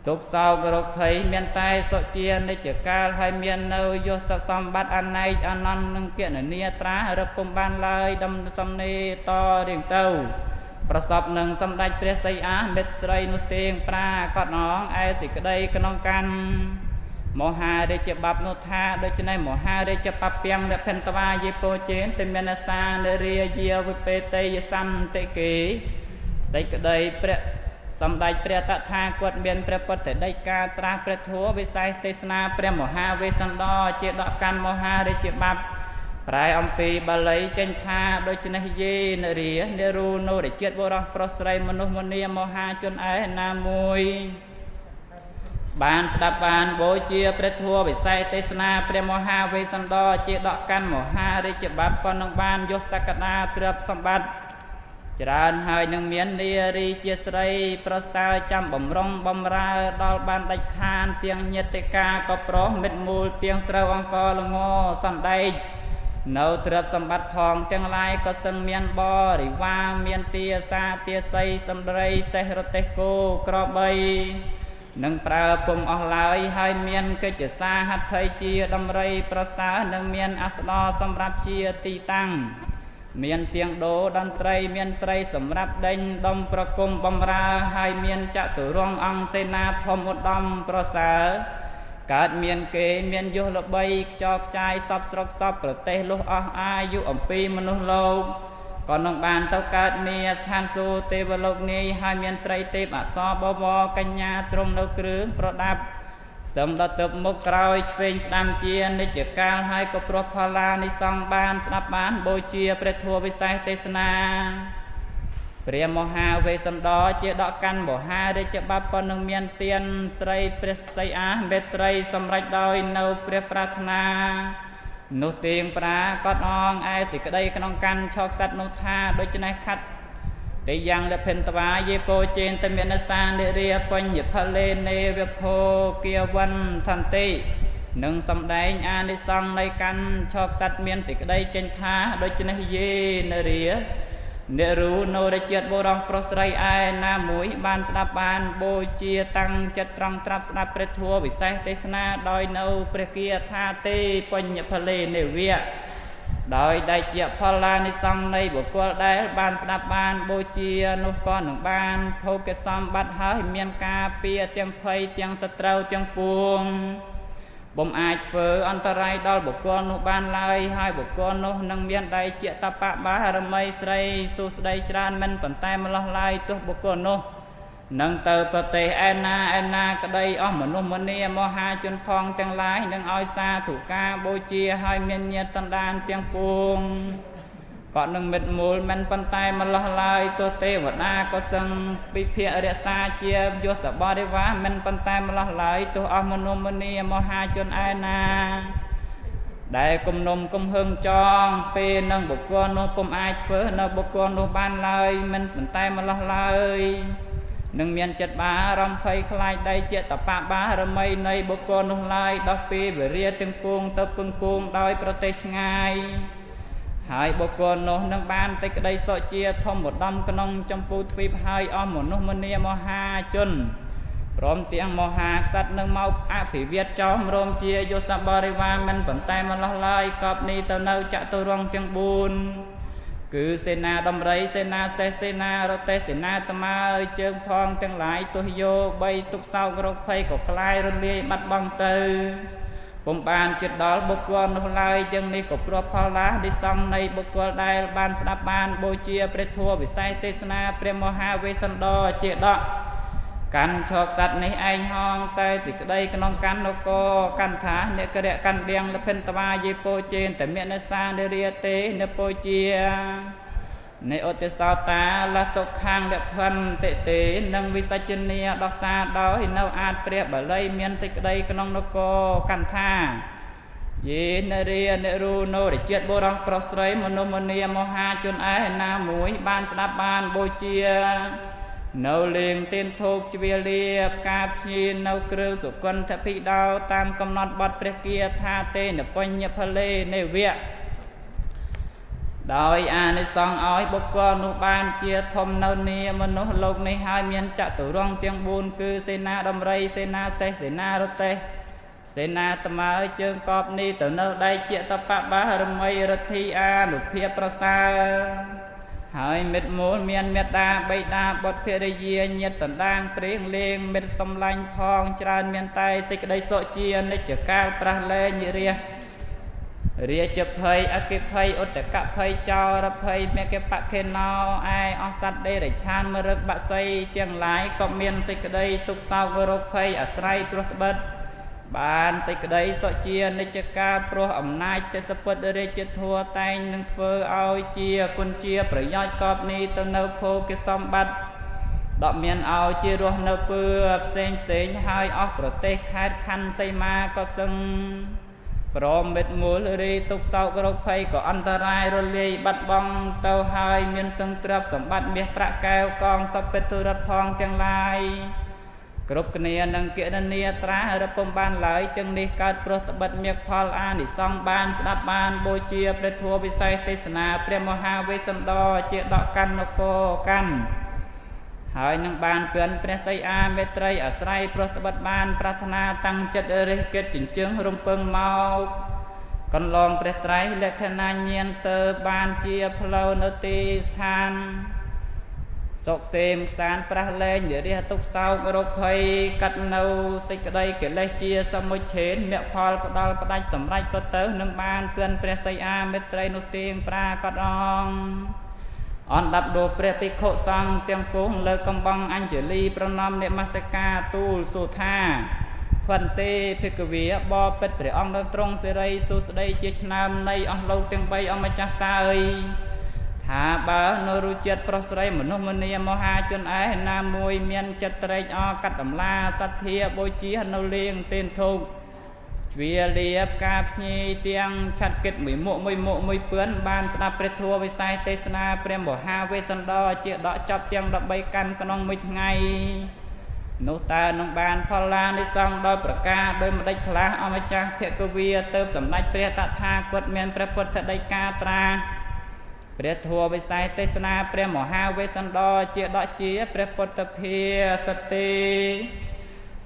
ទុកសោករកភ័យមានតែសុជានិច្ចកាលហើយមាននៅយសសម្បត្តិអណៃអនន្តនឹងគណនាត្រារពុំបានឡើយដំសំនេតរៀងទៅប្រសពនឹងសម្ដេចព្រះសីអាមិត្តស្រីនោះទៀងប្រាកដងឯសេចក្តីក្នុងកាន់ មហារាជបបនោះថាដូច្នេះមហារាជបពាំងអ្នកភិនតវាយេពោជេនទមានសានរាជាវិបេតយសន្តិគេសេចក្តីព្រះសម្ដេចព្រះតថាគតមានព្រះពុទ្ធដីកាត្រាស់ព្រះធัวវិស័យទេសនាព្រះមហាវេស្សន្តរជាដកកាន់មហារាជបបប្រែអំពីបាលីចេញថាដូច្នេះយេនរានិរូនោរជាតិបុរសប្រុសស្រីមនុស្សមនាមហាជនឯណាមួយ បានស្ដាប់បានបូជាព្រះធัวវិស័យទេសនាព្រះមហាវេស្សន្តរជាដកកាន់មហារាជបបក៏នឹងបានយកសក្តាទ្រព្យសម្បត្តិច្រើនហើយនឹងមាននារីជាស្រី ប្រសើរចាំបំរុងបំរើដល់បានដាច់ខានទាំងញាតិកាក៏ប្រុសមិត្តមូលទាំងស្រូវអង្គលងសណ្ដែកនៅទ្រព្យសម្បត្តិផងទាំងឡាយក៏សឹងមានបរិវារមានទាសាទាស័យសំដីសេះរទេសគោក្របី នឹងប្រើពុំអស់ឡើយហើយមានកិច្ចសាហត្ថីជាដំរីប្រសើរនឹងមានអស្ដរសម្រាប់ជាទីតាំងមានទៀងដោតន្ត្រីមានស្រីសម្រាប់ដេញដុំប្រគំបំរើហើយមានចតុរង្គអង្គសេនាធម្មឧត្តមប្រសើរកើតមានគេមានយុះល្បីខ្ចរខ្ចាយសពស្រុកសពប្រទេសលុះអស់អាយុអំពីមនុស្សលោក ក៏នឹងបានទៅកើតនាឋានសួគ៌ទេវលោកនាយហើយមានស្រីទេពអសរបវរកញ្ញាទ្រង់នៅគ្រឿងប្រដាប់សឹមដល់ទៅមុខក្រោយឆ្វេងស្ដាំជានិច្ចកាលហើយក៏ព្រោះផល្លានិសង្ឃបានស្ដាប់បានបូជាព្រះធម៌វិសេសទេសនាព្រះមហាវេស្សន្តរជាដកកាន់មហារាជបបក៏នឹងមានទានស្រីព្រះសីអាមេត្រីសម្រេចដោយនៅព្រះប្រាថ្នា នោះទៀងប្រាកត់អងឯសេចក្តីក្នុងកម្មឆោខ្សាត់នោះថាដូច្នេះខាត់តិយ៉ាងលភិនតវាយេពោចេនតមេនសានិរាបញ្ញផលេនេវភោគៀវិនថន្តិនឹងសំដែងអានិសង្ឃនៃកម្មឆោខ្សាត់មានសេចក្តីចេញថាដូច្នេះយេនរា អ្នករូនោរជាតិបុរសប្រុសស្រីឯណាមួយ បានស្ដាប់បានបូជាតាំងចិត្តត្រង់ត្រាប់ស្ដាប់ព្រះធម៌វិសេសទេសនាដោយនៅព្រះគាថាទេបញ្ញផលេនិវៈដោយដែលជាផលឡានិសង្ឃនៃបុគ្គលដែល បានស្ដាប់បានបូជានោះក៏នឹងបានភោគសម្បត្តិហើយមានការពៀទាំងភ័យទាំងសត្រូវទាំងពួង ពុំអាចធ្វើអន្តរាយដល់បុគ្គលនោះបានឡើយហើយបុគ្គលនោះនឹងមានដៃជាតបបារមីស្រីសុស្ដីច្រើនមិនប៉ុន្តែម្លោះឡើយទោះបុគ្គលនោះនឹងទៅប្រទេសឯណាឯណាក្តីអស់មនុស្សមនាមហាជនផងទាំងឡាយនឹងឲ្យសាធុការ បូជាឲ្យមានញាតសន្តានទាំងពួង ក៏នឹងមិត្តមូលមិនប៉ុន្តែម្លោះឡើយទោះទេវតាក៏សឹងពិភាករក្សាជាយសបរិវារមិនប៉ុន្តែម្លោះឡើយទោះអស់មនុស្សមនាមហាជនឯណាដែលគំនុំគំហឹងចងពេលនឹងបុគ្គលនោះពុំអាចធ្វើនៅបុគ្គលនោះបានឡើយមិនប៉ុន្តែម្លោះឡើយនឹងមានចិត្តបារម្ភ័យខ្លាចដៃជាតបបារមីនៃបុគ្គលនោះឡើយដោះពីវិរិយទាំងពួងទៅពឹងពួងដោយប្រទេសឆ្ងាយ ហើយបុគ្គលនោះនឹងបានតែក្តីសុខជាធម្មដំក្នុងចម្ពោះទ្វីបហើយអស់មនុស្សមនាមហាជនព្រមទាំងមហាក្សត្រនឹងមកអភិវឌ្ឍចោមរោមជាយសបរិវារមិនប៉ុន្តែមិនឡោះឡើយកប់នេះទៅនៅចតុរង្គទាំង4គឺសេនាដំរីសេនាសេះសេនារទេសេនាត្មើជើងផងទាំងឡាយទោះយោបីទុកសោករោគភ័យក៏ក្លាយរលាយបាត់បង់ទៅ ពុំបានចិត្តដល់បុគ្គលនោះឡើយទាំងនេះក៏ព្រោះផលឡាឌីសង្ឃនៃបុគ្គលដែលបានស្ដាប់បានបូជាព្រះធម៌វិស័យទេសនាព្រះមហាវេស្សន្តរជាដកកាន់ឈកសัตว์នេះឯងហងតែទីក្តីក្នុងកាន់នគរកាន់ថាអ្នកក្រៈកាន់បៀងលភិនតវាយេពោជេនតមេនសានិរិយទេនពោជា នៃឧត្តសោតាលសុខាងលភិនតិទេនិងវិសច្ចនីដោះសាដោយនៅអាចព្រះបាលីមានសេចក្តីក្នុងនគរកាន់ថាយេនរិយនិរូនោរជាតិបុរសប្រុសស្រីមនុស្សមនាមហាជនឯណាមួយ បានស្ដាប់បានបូជានៅលេងទៀនធូបជ្វាលាផ្កាព្យានៅគ្រឿងសុគន្ធភិដោតាមកំណត់បទព្រះគាថាទេនបញ្ញផលេនិវៈ ដោយអានិសង្ឃឲ្យបុគ្គលនោះបានជាធំនៅនីមនុស្សលោកនេះហើយមានចតុរង្គទាំង4គឺសេនាដំរីសេនាសេះសេនារតេះសេនាត្មើជើងកប់នេះទៅនៅដៃជាតបបារមីរទ្ធីអានុភាពប្រសើរហើយមិត្តមូលមានមេត្តាបៃតាបុត្រភរិយាញាតិសន្តានព្រៀងលេងមិត្តសំឡាញ់ផងច្រើនមានតែសេចក្តីសុខជានិច្ចកាលប្រះលែងរះ រាជភ័យអកិភ័យឧតកភ័យចោរភ័យមេកបខេណោឯអសត្វដេរិឆានមរឹកបក្សីទាំងឡាយក៏មានសេចក្តីទុកសោករោគភ័យអាស្រ័យព្រោះត្បិតបានសេចក្តីសុជានិច្ចកាលព្រោះអំណាចទេសពុទ្ធរាជធัวតែងនឹងធ្វើឲ្យជាគុណជាប្រយោជន៍កប់នេះទៅនៅភោគសម្បត្តិដកមានឲ្យជារស់នៅពើផ្សេងផ្សេងហើយអស់ប្រទេសខេត្តខណ្ឌសីមាក៏សឹង ព្រមមិត្តមូលរីទុកសោករោគភ័យក៏អន្តរាយរលាយបាត់បង់ទៅហើយមានសឹងទ្រព្យសម្បត្តិមាសប្រាក់កែវកងសពពេទុរដ្ឋផងទាំងឡាយគ្រប់គ្នានឹងគណនាត្រារពំបានឡើយទាំងនេះកើតព្រោះត្បិតមៀកផលអានិសង្ឃបានស្ដាប់បានបូជាព្រះធម៌វិសេសទេសនាព្រះមហាវេស្សន្តរជាដកកាន់នគរកាន់ ហើយនឹងបានពឿនព្រះសីអាមេត្រីអាស្រ័យព្រោះត្បិតបាន ប្រាថ្នាតាំងចិត្តរិះគិតចិញ្ជឹងរំពឹងមកកន្លងព្រះត្រៃលក្ខណៈញាណទៅបានជាផ្លូវនៅទីស្ថានសុកសេមស្តានប្រះលែងនិរិះទុកសោករោគភ័យកាត់នៅសេចក្តីកិលេសជាសមុច្ឆេនមគ្គផលផ្ដាល់ផ្ដាច់សម្រេចក៏ទៅនឹងបានទឿនព្រះសីអាមេត្រីនោះទៀងប្រាកដង អនដាប់ដូព្រះភិក្ខុសង្ឃទាំងពុងលើកំបងអញ្ជលីប្រណមនិមស្ការទូលសុថាភន្ទេភិក្ខវេបបិទ្ធព្រះអង្គដល់ទ្រង់សិរីសុស្ដីជាឆ្នាំនៃអស់លោកទាំង3អម្ចាស់ស្ដាយថាបើនៅរុចិត្តប្រុសស្រីមនុស្សមនាមហាជនឯណាមួយមានចិត្តត្រេកអរកាត់តម្លាសទ្ធាបូជានៅលៀងទេនធុកជ្វាលៀបការភ្ញីទាំងឆាត់គិតមួយមុខមួយមុខមួយពឿនបានស្ដាប់ព្រះធម៌វិស័យទេសនាព្រះមហាវេស្សន្តរជាដកចាប់ទាំង13កាន់ក្នុងមួយថ្ងៃនោះតើនឹងបានផលឡានិសង្ឃដោយប្រការដោយម្ដេចខ្លះអម្ចាស់ភគវាទៅសម្ដេចព្រះតថាគតមានព្រះពុទ្ធដីកាត្រាព្រះធម៌វិស័យទេសនាព្រះមហាវេស្សន្តរជាដកជាព្រះពុទ្ធភាសតិ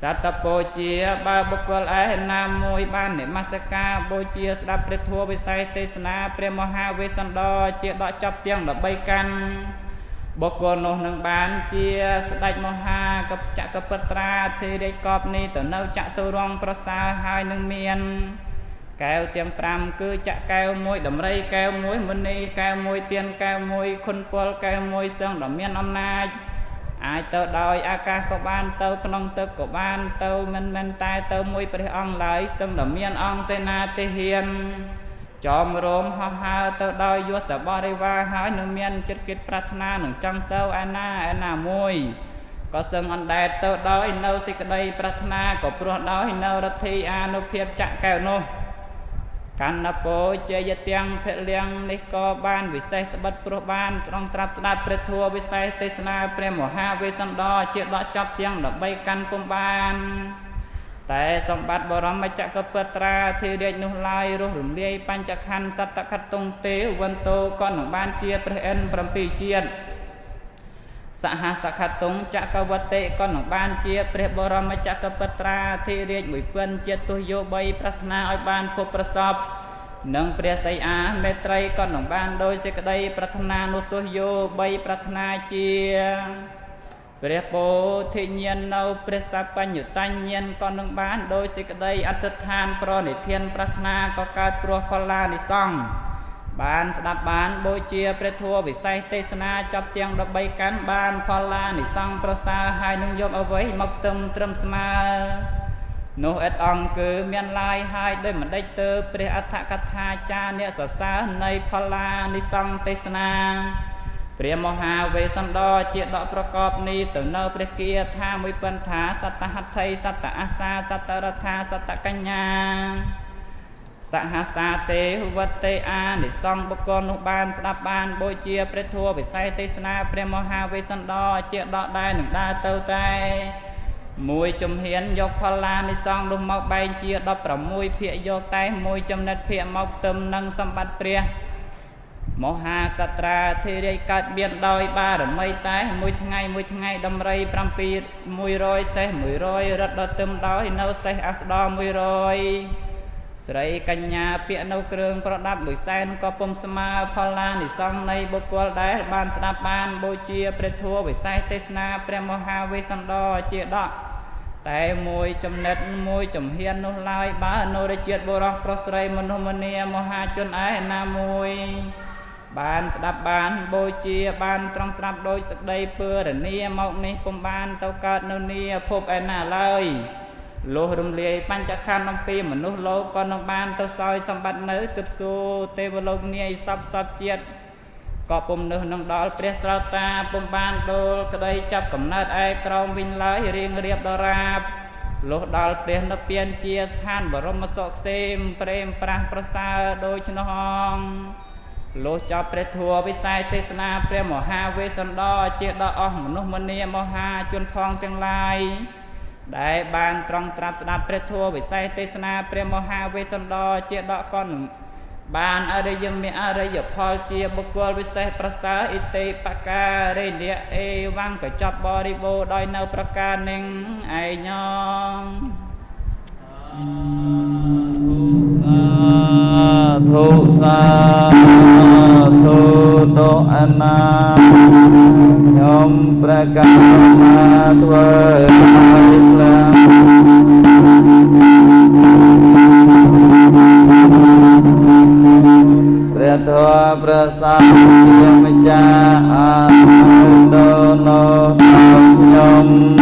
សតបូជាបើបុគ្គលឯណាមួយបាននិមស្ការបូជាស្ដាប់ព្រះធម៌វិស័យទេសនាព្រះមហាវេស្សន្តរជាដកចាប់ទាំង13កាន់បុគ្គលនោះនឹងបានជាស្ដេចមហាកបចក្រពត្រាធិរិកបនេះទៅនៅចតុរង្គប្រសើរហើយនឹងមានកែវទាំង5គឺចាក់កែវមួយដំរីកែវមួយមុនីកែវមួយទៀនកែវមួយខុនពលកែវមួយស្ទឹងដ៏មានអំណាច អាចទៅដោយអាកាសក៏បានទៅក្នុងទឹកក៏បានទៅមិនមែនតែទៅមួយព្រះអង្គឡើយស្ទឹងដ៏មានអង្គសេនាទេហ៊ានចំរោមហោះហើរទៅដោយយសបរិវារហើយនឹងមានចិត្តគិតប្រាថ្នានឹងចង់ទៅឯណាឯណាមួយក៏សឹងអណ្ដែតទៅដោយនៅសេចក្តីប្រាថ្នាក៏ព្រោះដោយនៅរដ្ឋីអានុភាពចាក់កែវនោះ កណ្ណពោជយទាំងពលៀងនេះក៏បានវិសេសត្បិតព្រោះបានត្រង់ត្រាប់ស្ដាប់ព្រះធម៌វិសេសទេសនាព្រះមហាវេស្សន្តរជាដកចប់ទាំង13កាន់ពុំបានតែសម្បត្តិបរមចក្រពត្រាធិរាជនោះឡើយរស់រំលាយបញ្ចខណ្ឌសត្តខតុងទេវន្តោក៏នឹងបានជាព្រះអិន7ជាតិ សហសខតុងចក្រវតិក៏នឹងបានជាព្រះបរមចក្រពត្រាធិរាជ1000ជាតិទុយោ3ប្រាថ្នាឲ្យបានភពប្រសពនិងព្រះសីអាមេត្រីក៏នឹងបានដោយសេចក្តីប្រាថ្នានោះទុយោ3ប្រាថ្នាជាព្រះពោធិញ្ញាណនៅព្រះសបញ្ញតញ្ញាណក៏នឹងបានដោយសេចក្តីអធិដ្ឋានប្រណិធានប្រាថ្នាក៏កើតព្រោះផល្លានិសង្ឃ បានស្ដាប់បានបូជាព្រះធម៌វិសេសទេសនាចាប់ទាំង13កាន់បានផល្លានិសង្ឃប្រសើរហើយនឹងយកអ្វីមកផ្ទឹមត្រឹមស្មើនោះអិតអង្គគឺមានឡាយហើយដោយមិនដេចទៅព្រះអដ្ឋកថាចារអ្នកសរសើរនៃផល្លានិសង្ឃទេសនាព្រះមហាវេស្សន្តរជាដកប្រកបនេះទៅនៅព្រះគាថាមួយពិនថាសតហត្ថីសតអាសាសតរដ្ឋាសតកញ្ញា សហសាទេវតេអានិសង្ឃបុគ្គលនោះបានស្ដាប់បានបូជាព្រះធម៌វិស័យទេសនាព្រះមហាវេស្សន្តរជាដកដែរនឹងដើរទៅតែមួយជំហានយកផល្លានិសង្ឃនោះមកបែងជា16ភាគយកតែមួយចំណិតភាគមកផ្ទឹមនឹងសម្បត្តិព្រះមហាសត្រាធិរាយកើតមានដោយបារមីតែមួយថ្ងៃមួយថ្ងៃដំរី7 100សេះ100រត់ដល់ទឹមដោយនៅសេះអស្ដរ100 ស្រីកញ្ញាពាក់នៅគ្រឿងប្រដាប់មួយសែនក៏ពុំស្មើផលឡានិសង្ឃនៃបុគ្គលដែលបានស្ដាប់បានបូជាព្រះធម៌វិសេសទេសនាព្រះមហាវេស្សន្តរជាដកតែមួយចំណិតមួយចំហៀននោះឡើយបើនរជាតិបុរសប្រុសស្រីមនុស្សម្នាមហាជនឯណាមួយ បានស្ដាប់បានបូជាបានត្រង់ស្ដាប់ដោយសក្តីពើរនីមកនេះពុំបានទៅកើតនៅនីភពឯណាឡើយ លុះរំលាយបញ្ចខណ្ឌអំពីមនុស្សលោកក៏នឹងបានទៅសោយសម្បត្តិនៅទិសួទេវលោកនាយសពសពជាតិក៏ពុំនឹះនឹងដល់ព្រះស្រោតាពុំបានដូលក្តីចាប់កំណើតឯក្រោមវិញឡើយរៀងរៀបដរាបលុះដល់ព្រះនិព្វានជាស្ថានបរមសុខសេមព្រេមប្រាស់ប្រសើរដូច្នោះលុះចប់ព្រះធัวវិស័យទេសនាព្រះមហាវេស្សន្តរជាដល់អស់មនុស្សម្នាមហាជនផងទាំងឡាយ ដែលបានត្រង់ត្រាប់ស្ដាប់ព្រះធัวវិស័យទេសនាព្រះមហាវេស្សន្តរជាដកកនបានអរិយមេអរិយផលជាបុគ្គលវិសេសប្រសើរអិតិបការិនៈអេវង្កចប់បរិបូរដោយនៅប្រការនឹងឯង ងធុសាធុតោអនាខ្ញុំប្រកាសណាធ្វើឲ្យខ្លាំងព្រះធម៌ប្រសាទជាម្ចាស់អរដោណោខ្ញុំ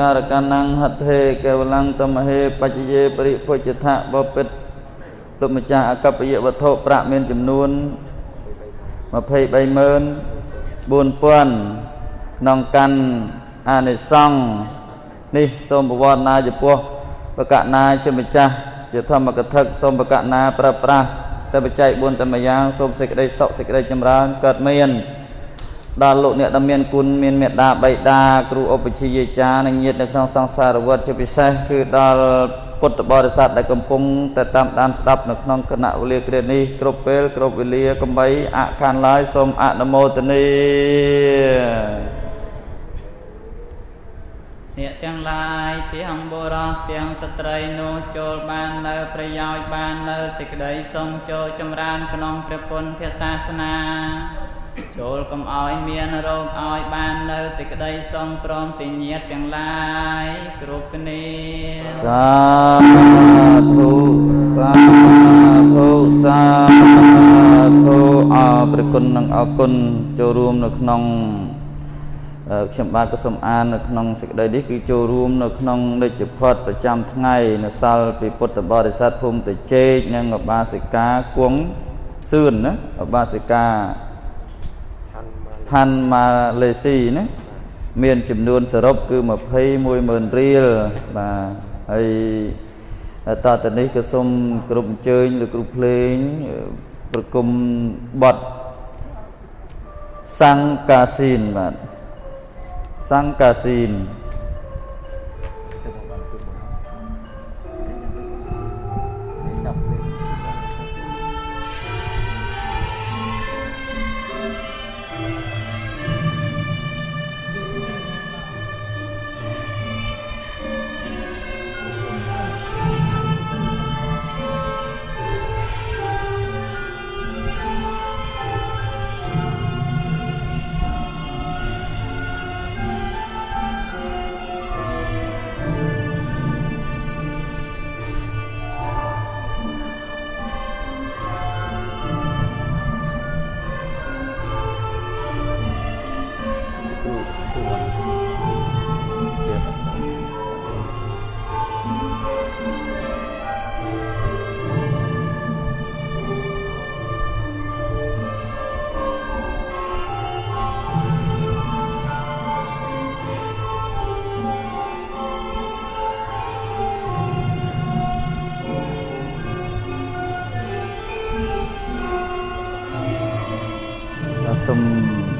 ការកណងហត្ថេកេវលੰតមហេបច្ចយេបរិពុជថៈបពិតលោកម្ចាស់អកបយវត្ថុប្រាក់មានចំនួន234,000ក្នុងកាន់អានិសង្ឃនេះសូមបវរណាចំពោះបកណាជាម្ចាស់ជាធម្មកថាសូមបកណាប្រប្រាស់តែបច្ច័យ4តែម្យ៉ាងសូមសេចក្តីសុខសេចក្តីចម្រើនកើតមាន ដល់លោកអ្នកដែលមានគុណមានមេត្តាបៃតាគ្រូឧបជាយាចារ្យនិងញាតិនៅក្នុងសង្សារវត្តជាពិសេសគឺដល់ពុទ្ធបរិស័ទដែលកំពុងតែតាមដានស្ដាប់នៅក្នុងគណៈវេលាគ្រានេះគ្រប់ពេលគ្រប់វេលាកំបីអខានឡើយសូមអនុមោទនាអ្នកទាំងឡាយទាំងបុរសទាំងស្ត្រីនោះចូលបាននៅប្រយោជន៍បាននៅសេចក្តីសុំចូលចម្រើនក្នុងព្រះពុទ្ធសាសនា ចូលកុំឲ្យមានរោគឲ្យបាននៅសេចក្តីសងព្រមទីញាតទាំងឡាយគ្រប់គ្នាសាធុសាធុសាធុអរព្រះគុណនិងអរគុណចូលរួមនៅក្នុងខ្ញុំបាទក៏សូមអាននៅក្នុងសេចក្តីនេះគឺចូលរួមនៅក្នុងនិច្ចផុតប្រចាំថ្ងៃនៅសាលពីពុទ្ធបរិស័ទភូមិតេជែកនិងឧបាសិកាគង់សឿនណាឧបាសិកាឋានមក ផាន់ម៉ាឡេស៊ីណាមានចំនួនសរុបគឺ210,000រៀលបាទហើយតទៅនេះក៏សូមគ្រប់អញ្ជើញលោកគ្រូភ្លេងប្រគំបទសង្កាស៊ីនបាទសង្កាស៊ីន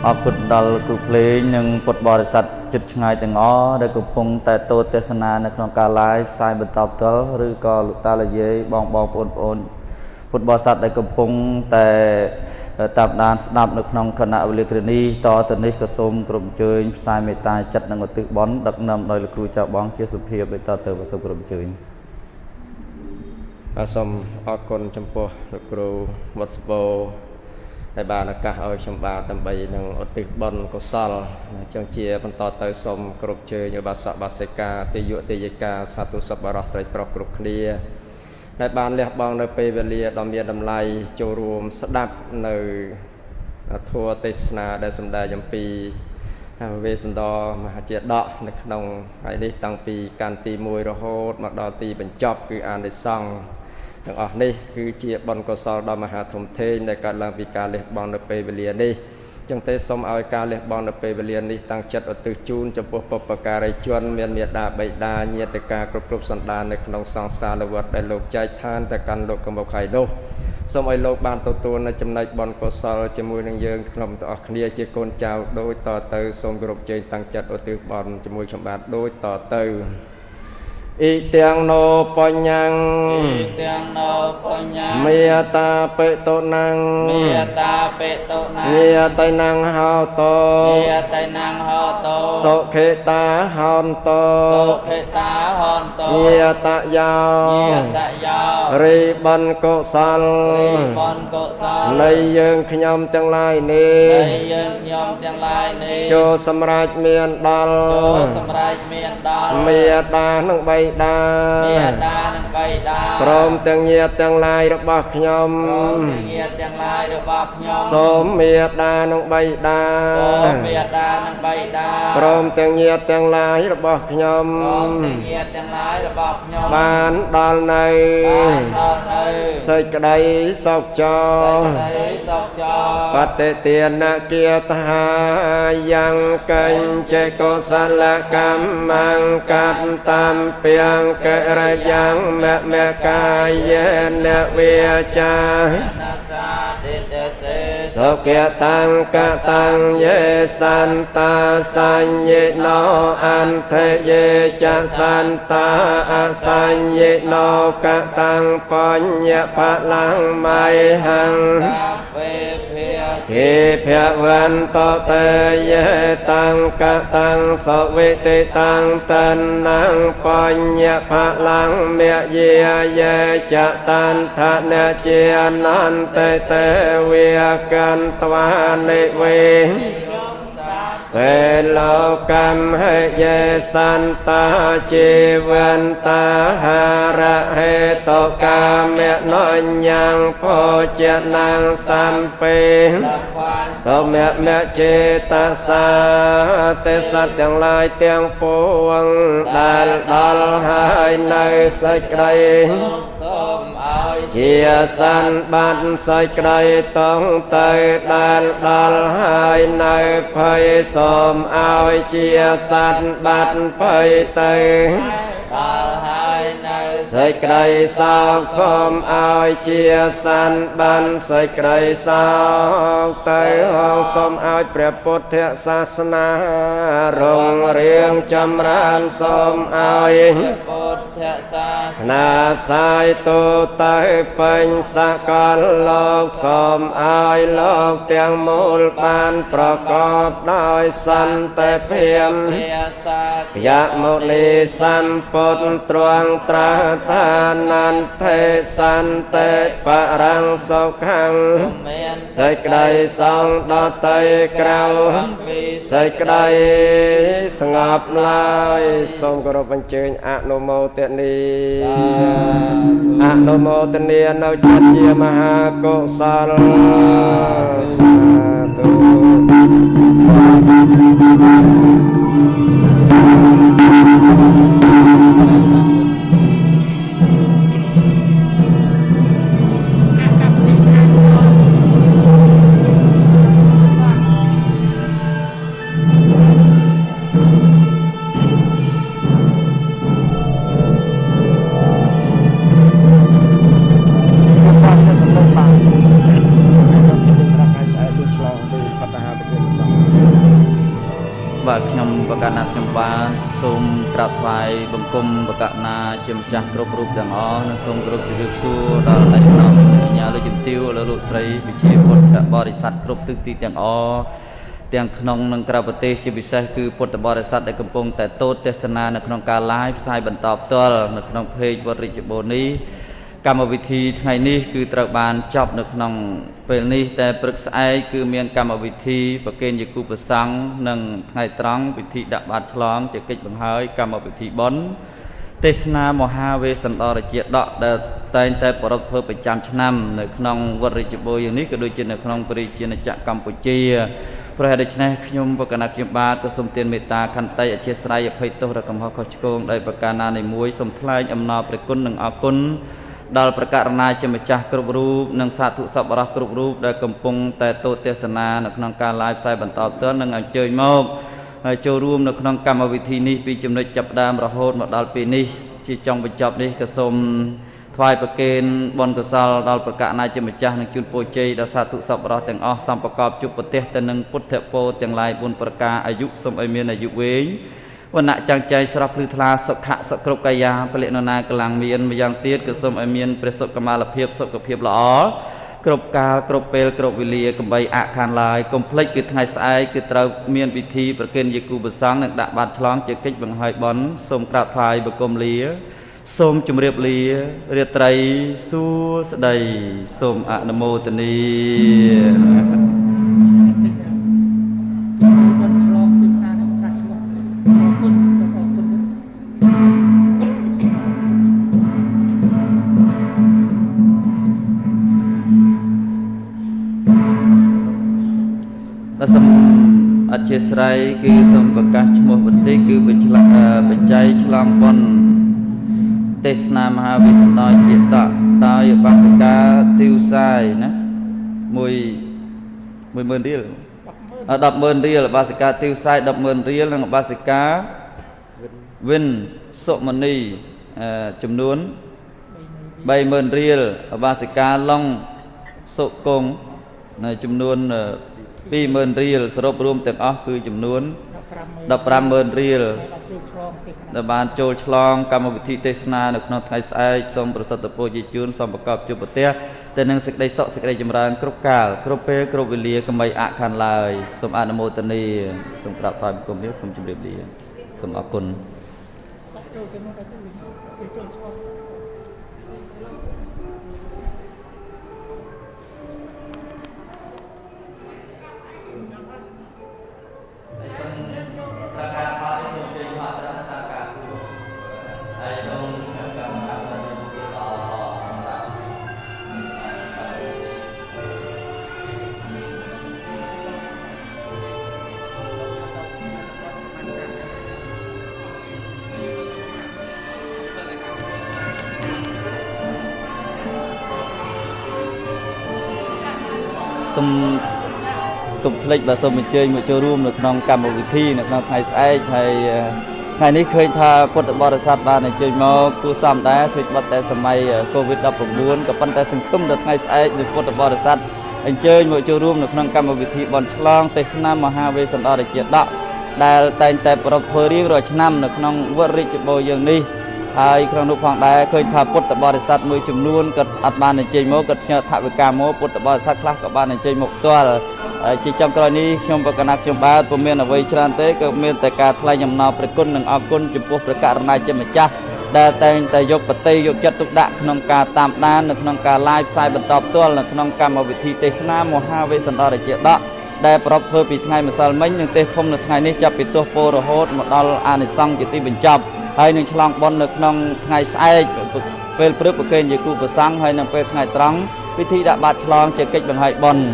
អរគុណដល់គ្រូភ្លេងនិងពុទ្ធបរិស័ទចិត្តឆ្ងាយទាំងអស់ដែលកំពុងតែទស្សទេសនានៅក្នុងការ live ផ្សាយបន្តផ្ទាល់ឬក៏លោកតាលាយាយបងបងប្អូនប្អូនពុទ្ធបរិស័ទដែលកំពុងតែតាមដានស្ដាប់នៅក្នុងគណៈវិលាគ្រនីតទៅនេះក៏សូមគ្រប់អញ្ជើញផ្សាយមេត្តាចិត្តនិងឧទ្ទិសបុណ្យដឹកនាំដោយលោកគ្រូចៅបង ជាសុភាពដូចតទៅបាទសូមគ្រប់អញ្ជើញបាទសូមអរគុណចំពោះលោកគ្រូវត្តសបោ ដែលបានឱកាសឲ្យខ្ញុំបាទដើម្បីនឹងឧទ្ទិសបុណ្យកុសលអញ្ចឹងជាបន្តទៅសូមគ្រប់ជើញឧបាសកបាសិកាទេយុទេយិកាសាធុសប្បុរសស្រីប្រុសគ្រប់គ្នាដែលបានលះបង់នៅពេលវេលាដ៏មានតម្លៃចូលរួមស្ដាប់នៅធម៌ទេសនាដែលសម្ដែងអំពីវេសន្តរមហាជាដកនៅក្នុងថ្ងៃនេះតាំងពីកាន់ទី1រហូតមកដល់ទីបញ្ចប់គឺអានិសង្ឃ ទាំងអស់នេះគឺជាបុណ្យកុសលដ៏មហាធំធេងដែលកើតឡើងពីការលះបង់នៅពេលវេលានេះចឹងទេសូមឲ្យការលះបង់នៅពេលវេលានេះតាំងចិត្តឧទ្ទិសជូនចំពោះបុព្វការីជនមានមេដាបៃតាញាតិកាគ្រប់គ្រប់សន្តាននៅក្នុងសង្សារវត្តដែលលោកចែកឋានទៅកាន់លោកកំបុកខៃនោះសូមឲ្យលោកបានទទួលនៅចំណែកបុណ្យកុសលជាមួយនឹងយើងក្នុងទាំងអស់គ្នាជាកូនចៅដូចតទៅសូមគោរពជើញតាំងចិត្តឧទ្ទិសបុណ្យជាមួយខ្ញុំបាទដូចតទៅ អ៊ីទាំងណោបញ្ញំអ៊ីទាំងណោបញ្ញាមេតាបេតុណੰមេតាបេតុណាញាតៃណੰហោតោមេតៃណាងហោតោសុខេតាហោនតោសុភេតាហនតោញាតយោញាតយោរីបនកុសលរីបនកុសលនៃយើងខ្ញុំទាំងឡាយនេះនៃយើងខ្ញុំទាំងឡាយនេះចូលសម្រេចមានដល់ចូលសម្រេចមានដល់មេតានិងបៃតាមេតានិងបៃតាព្រមទាំងញាតទាំងឡាយរបស់ខ្ញុំព្រមទាំងញាតិទាំងឡាយរបស់ខ្ញុំសូមមេតានិងបៃតាសូមមេតានិងបៃតាព្រមទាំងញាតទាំងឡាយរបស់ខ្ញុំព្រមទាំងញាតិទាំងឡាយរបស់ខ្ញុំបានដល់នៅបានដល់នៅសេចក្តីសុខចោសេចក្តីសុខចោបតិទានគាថាយ៉ាងកញ្ចេកុសលកម្មងកតំពីងកិរិយ៉ាងមមកាយេនវិចានាសាទិតសេសុគតាំងកតាំងយេសន្តាសញ្ញិណោអន្តយេចសន្តាអសញ្ញិណោកតាំងបញ្ញបលាំងមៃហੰសាវេភិយ គិភវន្តតេយេតាំងកតាំងសវិតិតាំងតនំបញ្ញបលាំងមយាយេចតានថនជានន្តេតេវិកន្តវានិវេពេ លលោកមហេយេសន្តាជីវន្តាហារហេតកាមេណញ្ញងពោជនាងសំពេបានតមៈមៈចេតសាទេសត្វទាំងឡាយទាំងពួងដែលដល់ហើយនៅសេចក្តីសូមឲ្យយជាសានបាត់សេចក្តីតងទៅដែលដល់ហើយនៅភ័យសូមឲ្យជាសានបាត់ភ័យទៅដល់ហើយនៅ សេចក្តីសោកសូមឲ្យជាសានបានសេចក្តីសោកទៅហងសូមឲ្យព្រះពុទ្ធសាសនារុងរៀងចម្រើនសូមឲ្យពុទ្ធសាសនាផ្សាយទូទៅពេញសកលលោកសូមឲ្យលោកទាំងមូលបានប្រកបដោយសន្តិភាពយមុនីសម្ពុទ្ធទ្រង់ត្រាស់ថានន្តេសន្តិបរង្សុខੰសេចក្តីសងដតីក្រៅសេចក្តីស្ងប់ឡើយសូមគោរពអញ្ជើញអនុមោទនីអនុមោទនីនៅចិត្តជាមហាកុសលសាធុ បង្គំបកណាជាម្ចាស់គ្រប់រូបទាំងអស់និងសូមគោរពជម្រាបសួរដល់ឯកឧត្តមអញ្ញាលោកជំទាវលោកលោកស្រីវិជាពុទ្ធបរិស័ទគ្រប់ទិសទីទាំងអស់ទាំងក្នុងនិងក្រៅប្រទេសជាពិសេសគឺពុទ្ធបរិស័ទដែលកំពុងតែទស្សទស្សនានៅក្នុងការ live ផ្សាយបន្តផ្ទាល់នៅក្នុង page វត្តរាជបូនី កម្មវិធីថ្ងៃនេះគឺត្រូវបានចប់នៅក្នុងពេលនេះតែព្រឹកស្អែកគឺមានកម្មវិធីប្រគេនយគូប្រសង់និងថ្ងៃត្រង់ពិធីដាក់បាតឆ្លងជាកិច្ចបង្ហើយកម្មវិធីបុណ្យទេសនាមហាវេសន្តរជាដកដែលតែងតែប្រពធ្វើប្រចាំឆ្នាំនៅក្នុងវត្តរាជបុយ៉ាងនេះក៏ដូចជានៅក្នុងព្រះរាជាណាចក្រកម្ពុជាប្រហែលដូច្នេះខ្ញុំបកណាខ្ញុំបាទក៏សូមទានមេត្តាខន្តីអធិស្ឋានអភ័យទោសរកំហុសខុសឆ្គងដោយប្រការណានីមួយសូមថ្លែងអំណរព្រះគុណនិងអរគុណ ដល់ប្រកាសណាជាម្ចាស់គ្រប់រូបនិងសាធុសពរោះគ្រប់រូបដែលកំពុងតែទស្សទេសនានៅក្នុងការ live ផ្សាយបន្តផ្ទាល់និងអញ្ជើញមកហើយចូលរួមនៅក្នុងកម្មវិធីនេះពីចំណុចចាប់ផ្ដើមរហូតមកដល់ពេលនេះជាចុងបញ្ចប់នេះក៏សូមថ្វាយប្រគេនបុណ្យកុសលដល់ប្រកាសណាជាម្ចាស់និងជូនពរជ័យដល់សាធុសពរោះទាំងអស់សំប្រកបជួបប្រទេសទៅនឹងពុទ្ធពរទាំងឡាយ4ប្រការអាយុសូមឲ្យមានអាយុវែង វណ្ណៈចាំងចៃស្រស់ភ្លឺថ្លាសុខៈសុគ្រប់កាយាពលិណនាកម្លាំងមានម្យ៉ាងទៀតក៏សូមឲ្យមានព្រះសុខមាលភាពសុខភាពល្អគ្រប់កាលគ្រប់ពេលគ្រប់វេលាកំបីអខានឡើយកុំភ្លេចគឺថ្ងៃស្អែកគឺត្រូវមានពិធីប្រគេនយេគូបសង្ឃនិងដាក់បាតឆ្លងជាកិច្ចបង្ហើយបន់សូមក្រាបថ្វាយបង្គំលាសូមជម្រាបលារាត្រីសួស្តីសូមអនុមោទនា ជាស្រ័យគឺសូមប្រកាសឈ្មោះបន្តិចគឺបច្ចបច្ច័យឆ្លងប៉ុនទេសនាមហាវិសន្តរជាតកដោយបាសិកាទីវសាយណាមួយ10000រៀល 100,000រៀលបាសិកាទីវសាយ100,000រៀលនិងបាសិកាវិនសុមនីចំនួន30000រៀលបាសិកាឡុងសុគង្គចំនួន20000រៀលសរុបរួមទាំងអស់គឺចំនួន150,000រៀលដែលបានចូលឆ្លងកម្មវិធីទេសនានៅក្នុងថ្ងៃស្អែកសូមប្រសិទ្ធពរជាជូនសូមប្រកបជួបប្រទេស ទៅនឹងសេចក្តីសុខសេចក្តីចម្រើនគ្រប់កាលគ្រប់ពេលគ្រប់វេលាកុំបីអខានឡើយសូមអនុមោទនាសូមក្រាបថ្វាយបង្គំនេះសូមជម្រាបលាសូមអរគុណ សូមកុំភ្លេចបាទសូមអញ្ជើញមកចូលរួមនៅក្នុងកម្មវិធីនៅក្នុងថ្ងៃស្អែកហើយថ្ងៃនេះឃើញថាពុទ្ធបរិស័ទបានអញ្ជើញមកគួសមដែរធ្វើបាត់តែសម័យ COVID-19 ក៏ប៉ុន្តែសង្ឃឹមដល់ថ្ងៃស្អែកនៃពុទ្ធបរិស័ទអញ្ជើញមកចូលរួមនៅក្នុងកម្មវិធីបន់ឆ្លងទេសនាមហាវេស្សន្តរជាដកដែលតែងតែប្រពធ្វើរៀងរាល់ឆ្នាំនៅក្នុងវត្តរាជបូរយើងនេះ ហើយក្នុងនោះផងដែរឃើញថាពុទ្ធបរិស័ទមួយចំនួនក៏អត់បានអញ្ជើញមកក៏ផ្ញើថវិកាមកពុទ្ធបរិស័ទខ្លះក៏បានអញ្ជើញមកផ្ទាល់ជាចំក្រោយនេះខ្ញុំបកណាត់ខ្ញុំបាទពុំមានអ្វីច្រើនទេក៏មានតែការថ្លែងអំណរព្រះគុណនិងអរគុណចំពោះព្រះករុណាជាម្ចាស់ដែលតែងតែយកបតីយកចិត្តទុកដាក់ក្នុងការតាមដាននៅក្នុងការ live ផ្សាយបន្តផ្ទាល់នៅក្នុងកម្មវិធីទេសនាមហាវេស្សន្តរជាដកដែលប្រពធ្វើពីថ្ងៃម្សិលមិញនិងទេសធំនៅថ្ងៃនេះចាប់ពីទោះពោរហូតមកដល់អានិសង្ឃជាទីបញ្ចប់ ហើយនឹងឆ្លងបុណ្យនៅក្នុងថ្ងៃស្អែកពេលព្រឹកប្រគេនជាគូប្រសង់ហើយនឹងពេលថ្ងៃត្រង់ពិធីដាក់បាតឆ្លងជាកិច្ចបង្ហាញបុណ្យ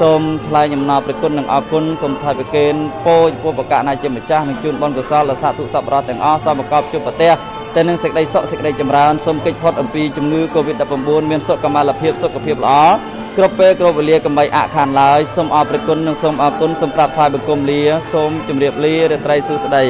សូមថ្លែងអំណរព្រះគុណនិងអរគុណសូមថ្លែងប្រគេនពោចំពោះបកណាជាម្ចាស់និងជូនបុណ្យកុសលដល់សាធុសប្បុរសទាំងអស់សូមប្រកបជួបប្រទេសតែនឹងសេចក្តីសុខសេចក្តីចម្រើនសូមកិច្ចផុតអំពីជំងឺ Covid-19 មានសុខកម្មលភាពសុខភាពល្អគ្រប់ពេលគ្រប់វេលាកំបីអខានឡើយសូមអរព្រគុណនិងសូមអរគុណសូមប្រាប់ថ្វាយបង្គំលាសូមជម្រាបលារាត្រីសួស្តី